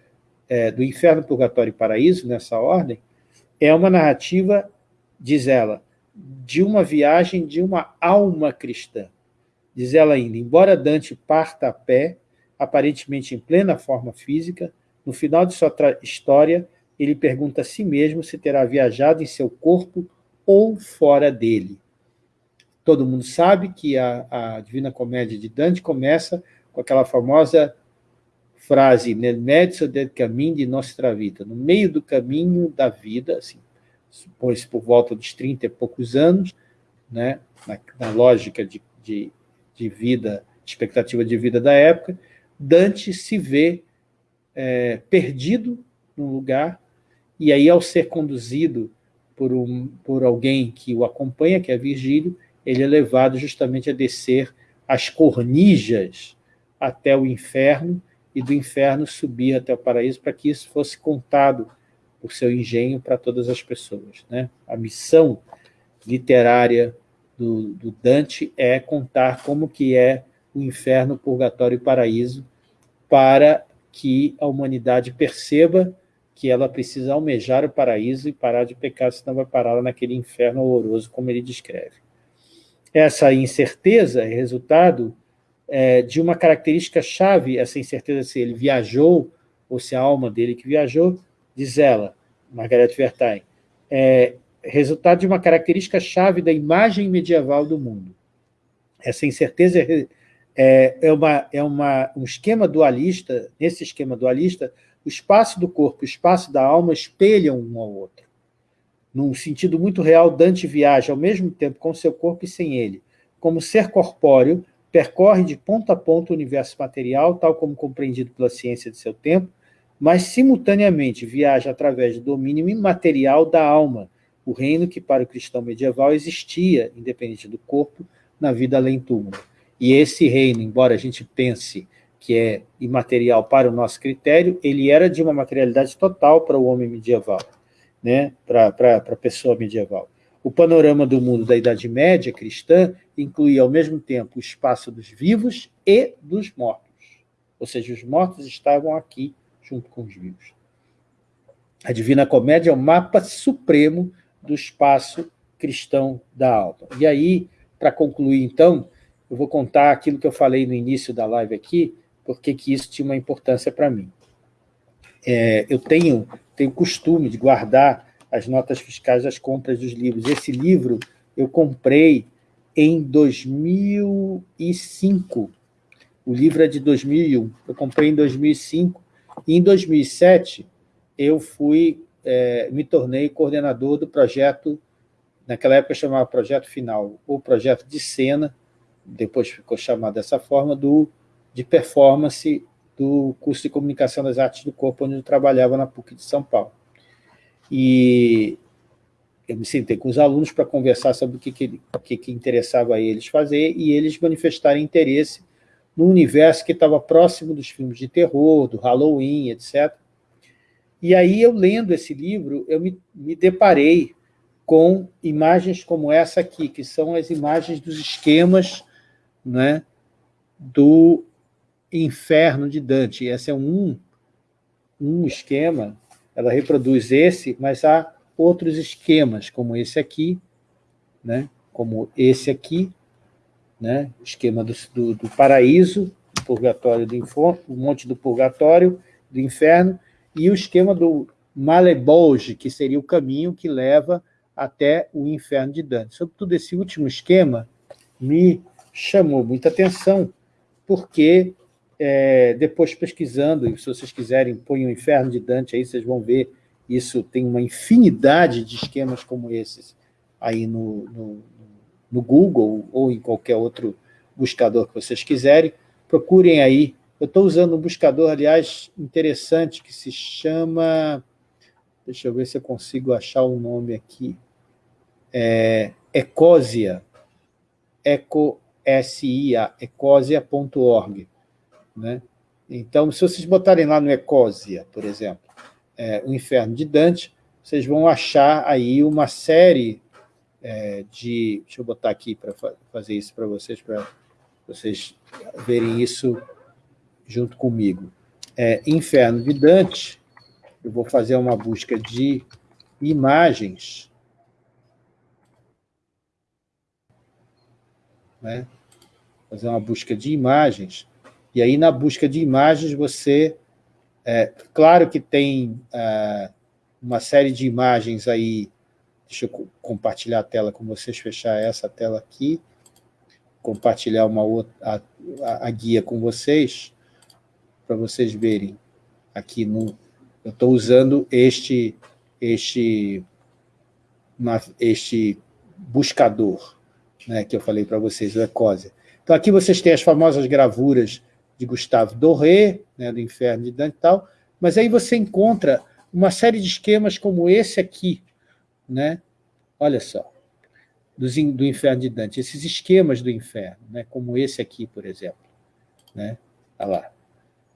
é, do inferno, purgatório e paraíso, nessa ordem, é uma narrativa, diz ela, de uma viagem de uma alma cristã. Diz ela ainda, embora Dante parta a pé, aparentemente em plena forma física, no final de sua história, ele pergunta a si mesmo se terá viajado em seu corpo ou fora dele. Todo mundo sabe que a, a Divina Comédia de Dante começa com aquela famosa frase nel mezzo del cammino di nostra vita, no meio do caminho da vida, assim, supõe-se por volta dos 30 e poucos anos, né, na, na lógica de, de, de, vida, expectativa de vida da época, Dante se vê é, perdido num lugar, e aí, ao ser conduzido por, um, por alguém que o acompanha, que é Virgílio, ele é levado justamente a descer as cornijas até o inferno, e do inferno subir até o paraíso para que isso fosse contado por seu engenho para todas as pessoas. Né? A missão literária do, do, Dante é contar como que é o inferno, o purgatório e o paraíso para que a humanidade perceba que ela precisa almejar o paraíso e parar de pecar, senão vai parar naquele inferno horroroso, como ele descreve. Essa incerteza é resultado é, de uma característica chave, essa incerteza se ele viajou, ou se a alma dele que viajou, diz ela, Margaret Vertain, é resultado de uma característica chave da imagem medieval do mundo. Essa incerteza é, é, uma, é uma, um esquema dualista, nesse esquema dualista, o espaço do corpo e o espaço da alma espelham um ao outro. Num sentido muito real, Dante viaja ao mesmo tempo com seu corpo e sem ele, como ser corpóreo, percorre de ponta a ponta o universo material, tal como compreendido pela ciência de seu tempo, mas simultaneamente viaja através do domínio imaterial da alma, o reino que para o cristão medieval existia, independente do corpo, na vida além túmulo. E esse reino, embora a gente pense que é imaterial para o nosso critério, ele era de uma materialidade total para o homem medieval, né? para, para, para a pessoa medieval. O panorama do mundo da Idade Média cristã incluía ao mesmo tempo o espaço dos vivos e dos mortos. Ou seja, os mortos estavam aqui junto com os vivos. A Divina Comédia é o mapa supremo do espaço cristão da alma. E aí, para concluir então, eu vou contar aquilo que eu falei no início da live aqui, porque que isso tinha uma importância para mim. É, eu tenho, tenho costume de guardar as notas fiscais das compras dos livros. Esse livro eu comprei em 2005. O livro é de 2001. Eu comprei em 2005. Em 2007, eu fui, é, me tornei coordenador do projeto, naquela época chamava Projeto Final, ou Projeto de Cena, depois ficou chamado dessa forma, do, de performance do curso de Comunicação das Artes do Corpo, onde eu trabalhava na PUC de São Paulo. E eu me sentei com os alunos para conversar sobre o que, que, que, que interessava a eles fazer e eles manifestarem interesse no universo que estava próximo dos filmes de terror, do Halloween, etc. E aí, eu lendo esse livro, eu me, me deparei com imagens como essa aqui, que são as imagens dos esquemas né, do inferno de Dante. Esse é um, um esquema, ela reproduz esse, mas há outros esquemas, como esse aqui, né, como esse aqui, né, o esquema do, do, do paraíso, purgatório do inferno, o monte do purgatório, do inferno, e o esquema do Malebolge, que seria o caminho que leva até o inferno de Dante. Sobretudo esse último esquema me chamou muita atenção, porque é, depois pesquisando, e se vocês quiserem, põe o inferno de Dante aí, vocês vão ver, isso tem uma infinidade de esquemas como esses aí no, no, no Google ou em qualquer outro buscador que vocês quiserem, procurem aí. Eu estou usando um buscador, aliás, interessante, que se chama... Deixa eu ver se eu consigo achar o nome aqui. É, Ecosia. Eco-S-I-A, ecosia.org. Né? Então, se vocês botarem lá no Ecosia, por exemplo, é, o Inferno de Dante, vocês vão achar aí uma série é, de... Deixa eu botar aqui para fazer isso para vocês, para vocês verem isso junto comigo. É, Inferno de Dante, eu vou fazer uma busca de imagens, né? fazer uma busca de imagens, e aí na busca de imagens você... É, claro que tem é, uma série de imagens aí Deixa eu compartilhar a tela com vocês, fechar essa tela aqui, compartilhar uma outra, a, a, guia com vocês, para vocês verem aqui no... Eu estou usando este, este, este buscador né, que eu falei para vocês, o Ecosia. Então, aqui vocês têm as famosas gravuras de Gustave Doré, né, do Inferno de Dante e tal, mas aí você encontra uma série de esquemas como esse aqui, né? Olha só, do, inferno de Dante, esses esquemas do inferno, né? como esse aqui, por exemplo. Né? Olha lá.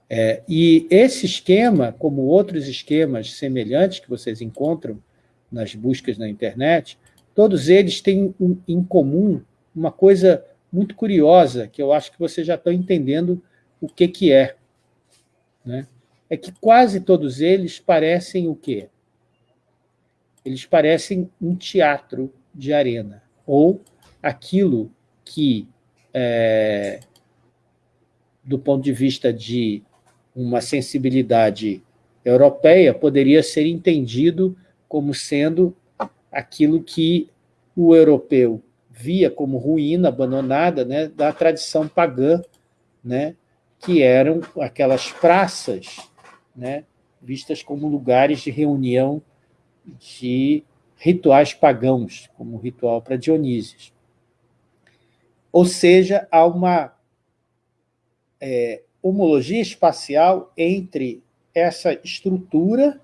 É, e esse esquema, como outros esquemas semelhantes que vocês encontram nas buscas na internet, todos eles têm um, em comum uma coisa muito curiosa, que eu acho que vocês já estão entendendo o que, que é. Né? É que quase todos eles parecem o quê? Eles parecem um teatro de arena, ou aquilo que, é, do ponto de vista de uma sensibilidade europeia, poderia ser entendido como sendo aquilo que o europeu via como ruína abandonada né, da tradição pagã, né, que eram aquelas praças né, vistas como lugares de reunião de rituais pagãos, como o ritual para Dionísio. Ou seja, há uma é, homologia espacial entre essa estrutura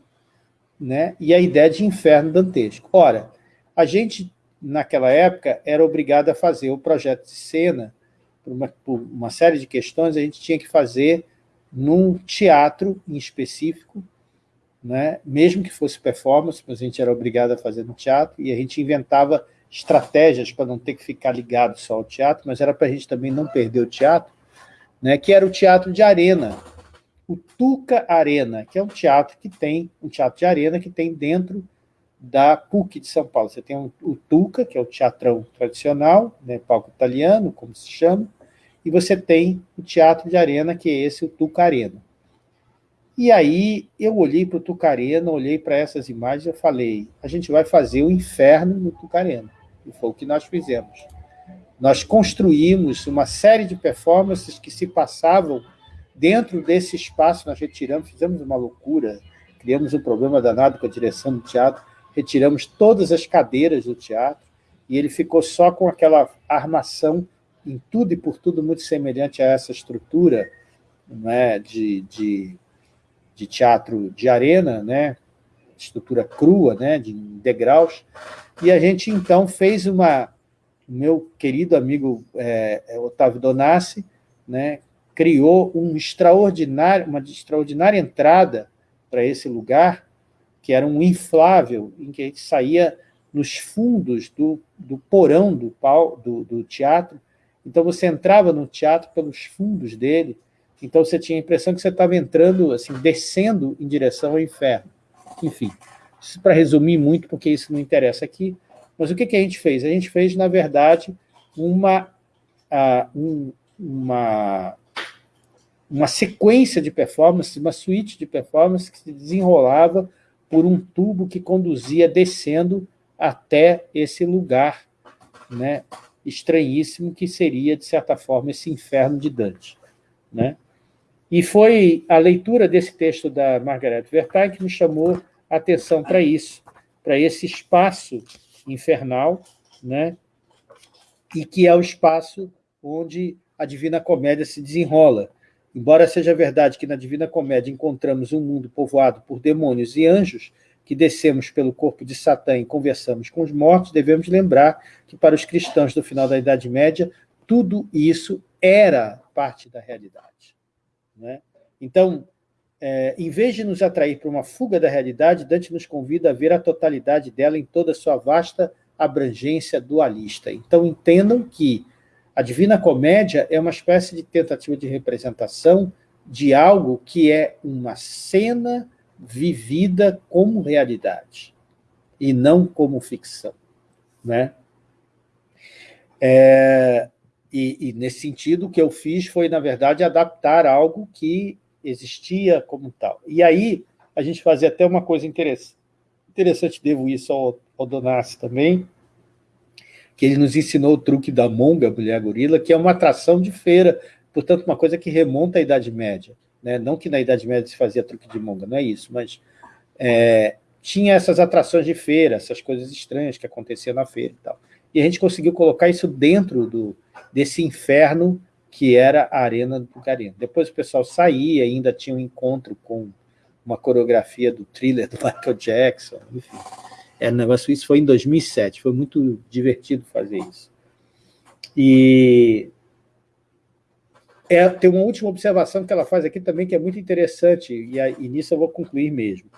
né, e a ideia de inferno dantesco. Ora, a gente, naquela época, era obrigado a fazer o projeto de cena, por uma, por uma série de questões, a gente tinha que fazer num teatro em específico, né? mesmo que fosse performance, mas a gente era obrigado a fazer no teatro, e a gente inventava estratégias para não ter que ficar ligado só ao teatro, mas era para a gente também não perder o teatro, né? que era o teatro de arena, o Tuca Arena, que é um teatro que tem, um teatro de arena que tem dentro da PUC de São Paulo. Você tem o Tuca, que é o teatrão tradicional, né, palco italiano, como se chama, e você tem o teatro de arena, que é esse, o Tuca Arena. E aí eu olhei para o Tucarena, olhei para essas imagens e falei, a gente vai fazer o inferno no Tucarena. E foi o que nós fizemos. Nós construímos uma série de performances que se passavam dentro desse espaço, nós retiramos, fizemos uma loucura, criamos um problema danado com a direção do teatro, retiramos todas as cadeiras do teatro, e ele ficou só com aquela armação em tudo e por tudo muito semelhante a essa estrutura né, de, de, de teatro de arena, né, estrutura crua, né, de degraus, e a gente, então, fez uma... meu querido amigo é, é, Otávio Donassi né, criou um extraordinário, uma extraordinária entrada para esse lugar, que era um inflável, em que a gente saía nos fundos do, do porão do, do, do teatro, então você entrava no teatro pelos fundos dele, então você tinha a impressão que você estava entrando, assim, descendo em direção ao inferno. Enfim, isso para resumir muito, porque isso não interessa aqui, mas o que, que a gente fez? A gente fez, na verdade, uma, uh, um, uma, uma sequência de performances, uma suíte de performances que se desenrolava por um tubo que conduzia descendo até esse lugar né, estranhíssimo que seria, de certa forma, esse inferno de Dante. Né? E foi a leitura desse texto da Margaret Vertain que me chamou a atenção para isso, para esse espaço infernal, né? e que é o espaço onde a Divina Comédia se desenrola. Embora seja verdade que na Divina Comédia encontramos um mundo povoado por demônios e anjos, que descemos pelo corpo de Satã e conversamos com os mortos, devemos lembrar que para os cristãos do final da Idade Média, tudo isso era parte da realidade. Né? Então, é, em vez de nos atrair para uma fuga da realidade, Dante nos convida a ver a totalidade dela em toda a sua vasta abrangência dualista. Então, entendam que a Divina Comédia é uma espécie de tentativa de representação de algo que é uma cena vivida como realidade e não como ficção. Né? É, e, e, nesse sentido, o que eu fiz foi, na verdade, adaptar algo que existia como tal. E aí, a gente fazia até uma coisa interessante, interessante devo isso ao, ao Donassi também, que ele nos ensinou o truque da monga, mulher gorila, que é uma atração de feira, portanto, uma coisa que remonta à Idade Média. Né? Não que na Idade Média se fazia truque de monga, não é isso, mas é, tinha essas atrações de feira, essas coisas estranhas que aconteciam na feira e tal. E a gente conseguiu colocar isso dentro do, desse inferno que era a Arena do Bucarina. Depois o pessoal saía, ainda tinha um encontro com uma coreografia do thriller do Michael Jackson, enfim. É um negócio, isso foi em 2007, foi muito divertido fazer isso. E é, tem uma última observação que ela faz aqui também, que é muito interessante, e, e nisso eu vou concluir mesmo.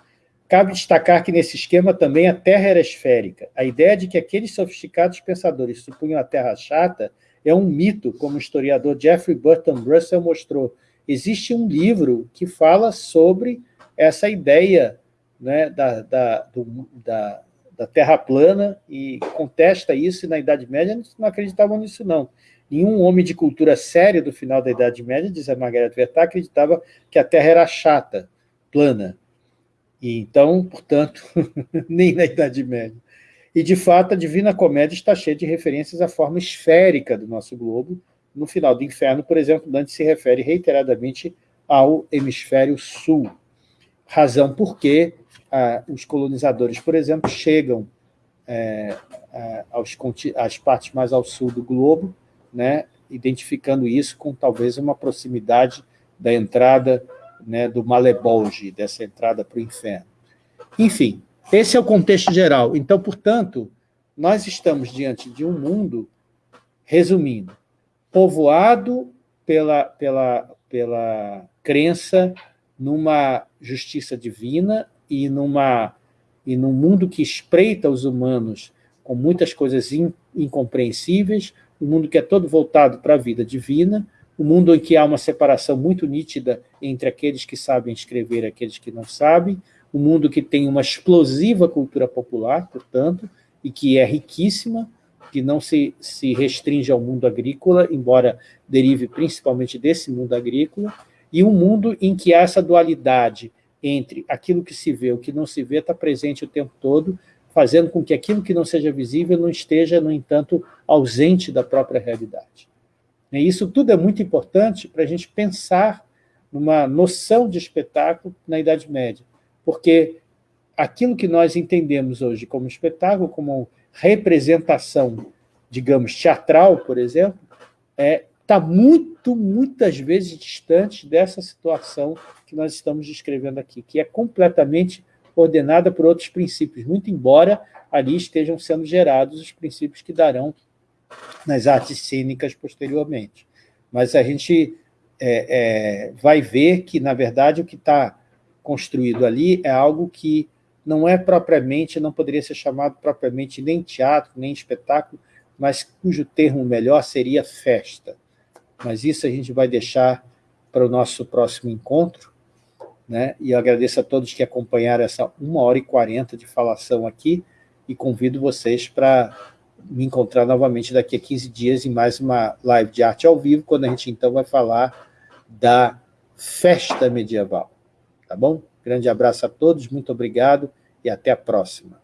Cabe destacar que nesse esquema também a Terra era esférica. A ideia de que aqueles sofisticados pensadores supunham a Terra chata é um mito, como o historiador Jeffrey Burton Russell mostrou. Existe um livro que fala sobre essa ideia né, da, da, do, da, da Terra plana e contesta isso, e na Idade Média não acreditavam nisso, não. Nenhum homem de cultura séria do final da Idade Média, diz a Margaret Vertat, acreditava que a Terra era chata, plana. E então, portanto, nem na Idade Média. E, de fato, a Divina Comédia está cheia de referências à forma esférica do nosso globo. No final do Inferno, por exemplo, Dante se refere reiteradamente ao hemisfério sul. Razão por que ah, os colonizadores, por exemplo, chegam é, aos, às partes mais ao sul do globo, né, identificando isso com talvez uma proximidade da entrada né, do Malebolge, dessa entrada para o inferno. Enfim, esse é o contexto geral. Então, portanto, nós estamos diante de um mundo, resumindo, povoado pela, pela, pela crença numa justiça divina e, numa, e num mundo que espreita os humanos com muitas coisas in, incompreensíveis, um mundo que é todo voltado para a vida divina, um mundo em que há uma separação muito nítida entre aqueles que sabem escrever e aqueles que não sabem, um mundo que tem uma explosiva cultura popular, portanto, e que é riquíssima, que não se, se restringe ao mundo agrícola, embora derive principalmente desse mundo agrícola, e um mundo em que essa dualidade entre aquilo que se vê e o que não se vê está presente o tempo todo, fazendo com que aquilo que não seja visível não esteja, no entanto, ausente da própria realidade. E isso tudo é muito importante para a gente pensar numa noção de espetáculo na Idade Média porque aquilo que nós entendemos hoje como espetáculo, como representação, digamos, teatral, por exemplo, é, está muito, muitas vezes distante dessa situação que nós estamos descrevendo aqui, que é completamente ordenada por outros princípios, muito embora ali estejam sendo gerados os princípios que darão nas artes cênicas posteriormente. Mas a gente é, é, vai ver que, na verdade, o que está construído ali é algo que não é propriamente, não poderia ser chamado propriamente nem teatro, nem espetáculo, mas cujo termo melhor seria festa. Mas isso a gente vai deixar para o nosso próximo encontro, né? e eu agradeço a todos que acompanharam essa uma hora e quarenta de falação aqui, e convido vocês para me encontrar novamente daqui a 15 dias em mais uma live de arte ao vivo, quando a gente então vai falar da festa medieval. Tá bom? Grande abraço a todos, muito obrigado e até a próxima.